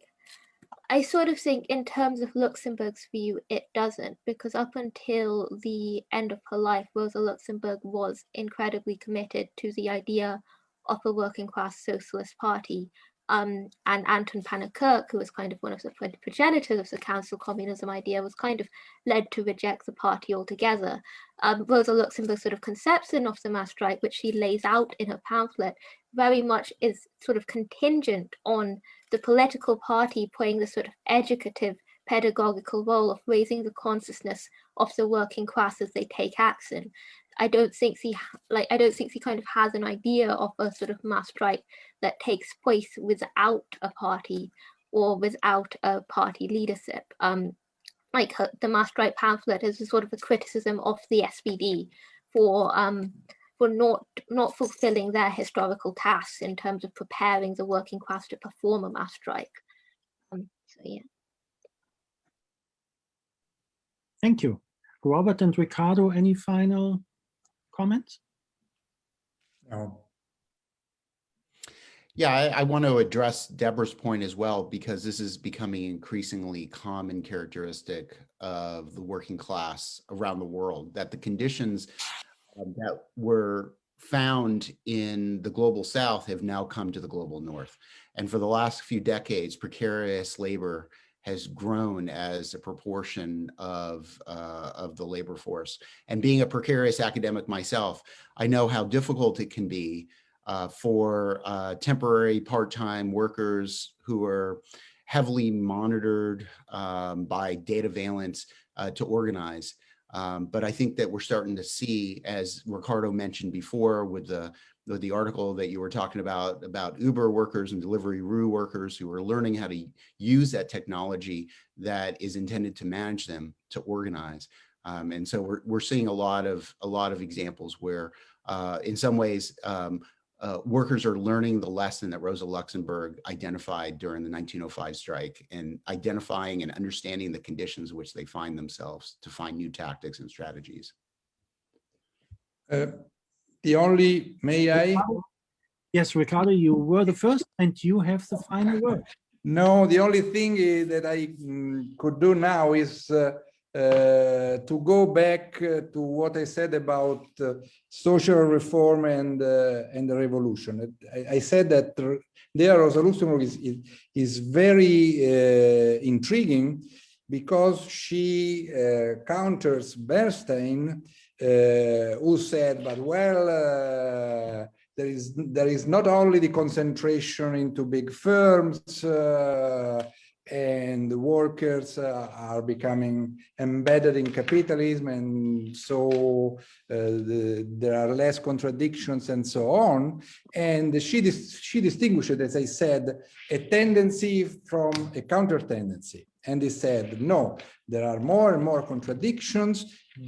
I sort of think in terms of Luxemburg's view, it doesn't, because up until the end of her life, Rosa Luxemburg was incredibly committed to the idea of a working class socialist party. Um, and Anton Pannekoek, who was kind of one of the progenitors of the council communism idea, was kind of led to reject the party altogether. Um, Rosa Luxemburg's sort of conception of the mass strike, which she lays out in her pamphlet, very much is sort of contingent on the political party playing the sort of educative pedagogical role of raising the consciousness of the working class as they take action. I don't think he ha- like I don't think he kind of has an idea of a sort of mass strike that takes place without a party or without a party leadership. Um, like her, the mass strike pamphlet is a sort of a criticism of the SPD for um, for not not fulfilling their historical tasks in terms of preparing the working class to perform a mass strike. Um, so yeah. Thank you. Robert and Ricardo, any final comments? No. Yeah, I, I want to address Deborah's point as well, because this is becoming increasingly common characteristic of the working class around the world, that the conditions um, that were found in the global south have now come to the global north. And for the last few decades, precarious labor has grown as a proportion of, uh, of the labor force. And being a precarious academic myself, I know how difficult it can be uh, for uh, temporary part-time workers who are heavily monitored um, by data valence uh, to organize. Um, but I think that we're starting to see, as Ricardo mentioned before with the, the article that you were talking about, about Uber workers and delivery Deliveroo workers who are learning how to use that technology that is intended to manage them, to organize. Um, and so we're, we're seeing a lot of, a lot of examples where uh, in some ways, um, uh, workers are learning the lesson that Rosa Luxemburg identified during the 1905 strike and identifying and understanding the conditions in which they find themselves to find new tactics and strategies. Uh, the only, may I? Yes, Ricardo, you were the first and you have the final word. No, the only thing is that I mm, could do now is uh, uh, to go back uh, to what I said about uh, social reform and uh, and the revolution. I, I said that there Rosa Luxemburg is, is, is very uh, intriguing because she uh, counters Bernstein, who said, but well, there is there is not only the concentration into big firms uh, and the workers uh, are becoming embedded in capitalism and so uh, the, there are less contradictions and so on. And she dis she distinguished as i said a tendency from a counter tendency and he said no there are more and more contradictions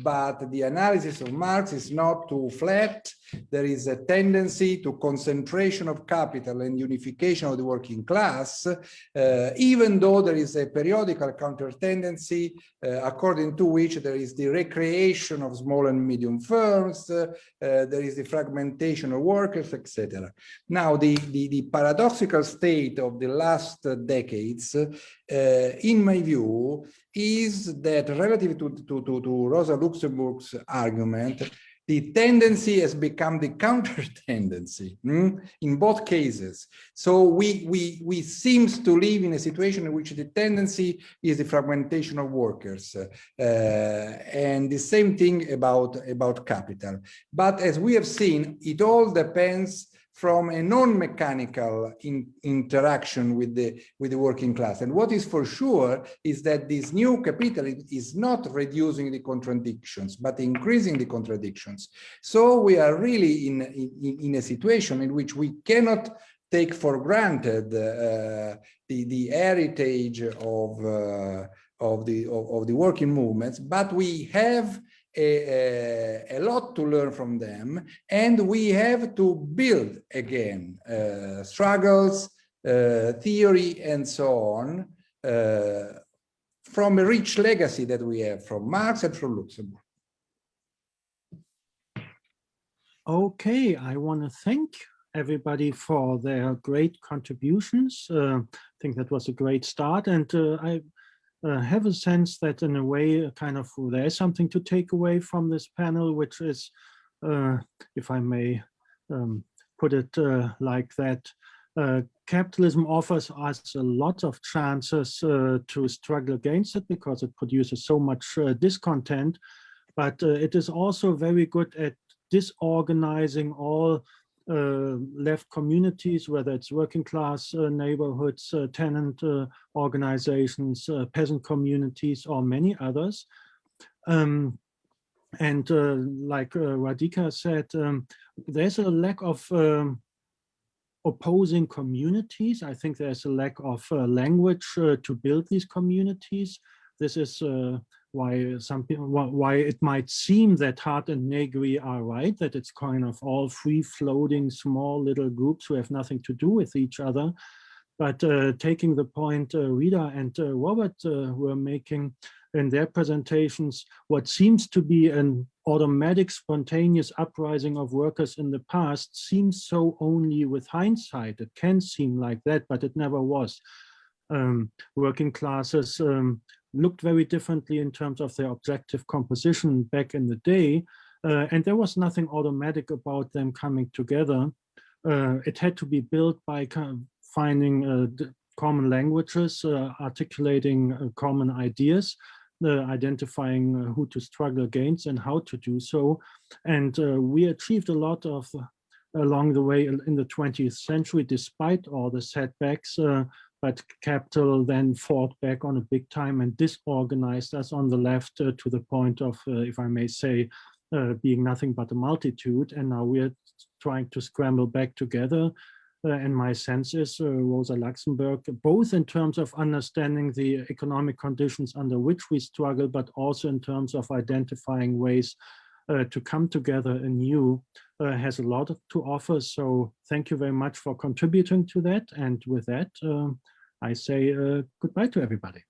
but the analysis of Marx is not too flat. There is a tendency to concentration of capital and unification of the working class, uh, even though there is a periodical counter tendency uh, according to which there is the recreation of small and medium firms, uh, there is the fragmentation of workers, etc. Now, the, the, the, paradoxical state of the last decades, uh, in my view, is that relative to, to, to, to Rosa Luxemburg's argument, the tendency has become the counter tendency mm, in both cases. So we, we, we seems to live in a situation in which the tendency is the fragmentation of workers uh, and the same thing about, about capital. But as we have seen, it all depends from a non-mechanical in, interaction with the with the working class. And what is for sure is that this new capitalism is not reducing the contradictions, but increasing the contradictions. So we are really in, in, in a situation in which we cannot take for granted uh, the, the heritage of, uh, of, the, of, of the working movements, but we have a, a, lot to learn from them and we have to build again uh, struggles uh, theory and so on uh, from a rich legacy that we have from Marx and from Luxemburg. Okay, I want to thank everybody for their great contributions. Uh, I think that was a great start. And uh, I uh, have a sense that in a way, uh, kind of there is something to take away from this panel, which is, uh, if I may um, put it uh, like that, uh, capitalism offers us a lot of chances uh, to struggle against it because it produces so much discontent, but it is also very good at disorganizing all left communities, whether it's working class uh, neighborhoods, tenant organizations, peasant communities, or many others. Um, and like Radhika said, um, there's a lack of um, opposing communities. I think there's a lack of uh, language uh, to build these communities. This is uh, why some people, why it might seem that Hardt and Negri are right, that it's kind of all free floating small little groups who have nothing to do with each other. But uh, taking the point uh, Rita and uh, Robert were making, in their presentations what seems to be an automatic spontaneous uprising of workers in the past seems so only with hindsight. It can seem like that, but it never was. Um, working classes um, looked very differently in terms of their objective composition back in the day, uh, and there was nothing automatic about them coming together. Uh, it had to be built by finding uh, common languages, uh, articulating uh, common ideas, uh, identifying who to struggle against and how to do so. And we achieved a lot of along the way in the 20th century, despite all the setbacks, but capital then fought back on a big time and disorganized us on the left uh, to the point of, uh, if I may say, uh, being nothing but a multitude. And now we're trying to scramble back together uh, and my sense is uh, Rosa Luxemburg, both in terms of understanding the economic conditions under which we struggle, but also in terms of identifying ways uh, to come together anew, uh, has a lot to offer. So thank you very much for contributing to that. And with that, um, I say uh, goodbye to everybody.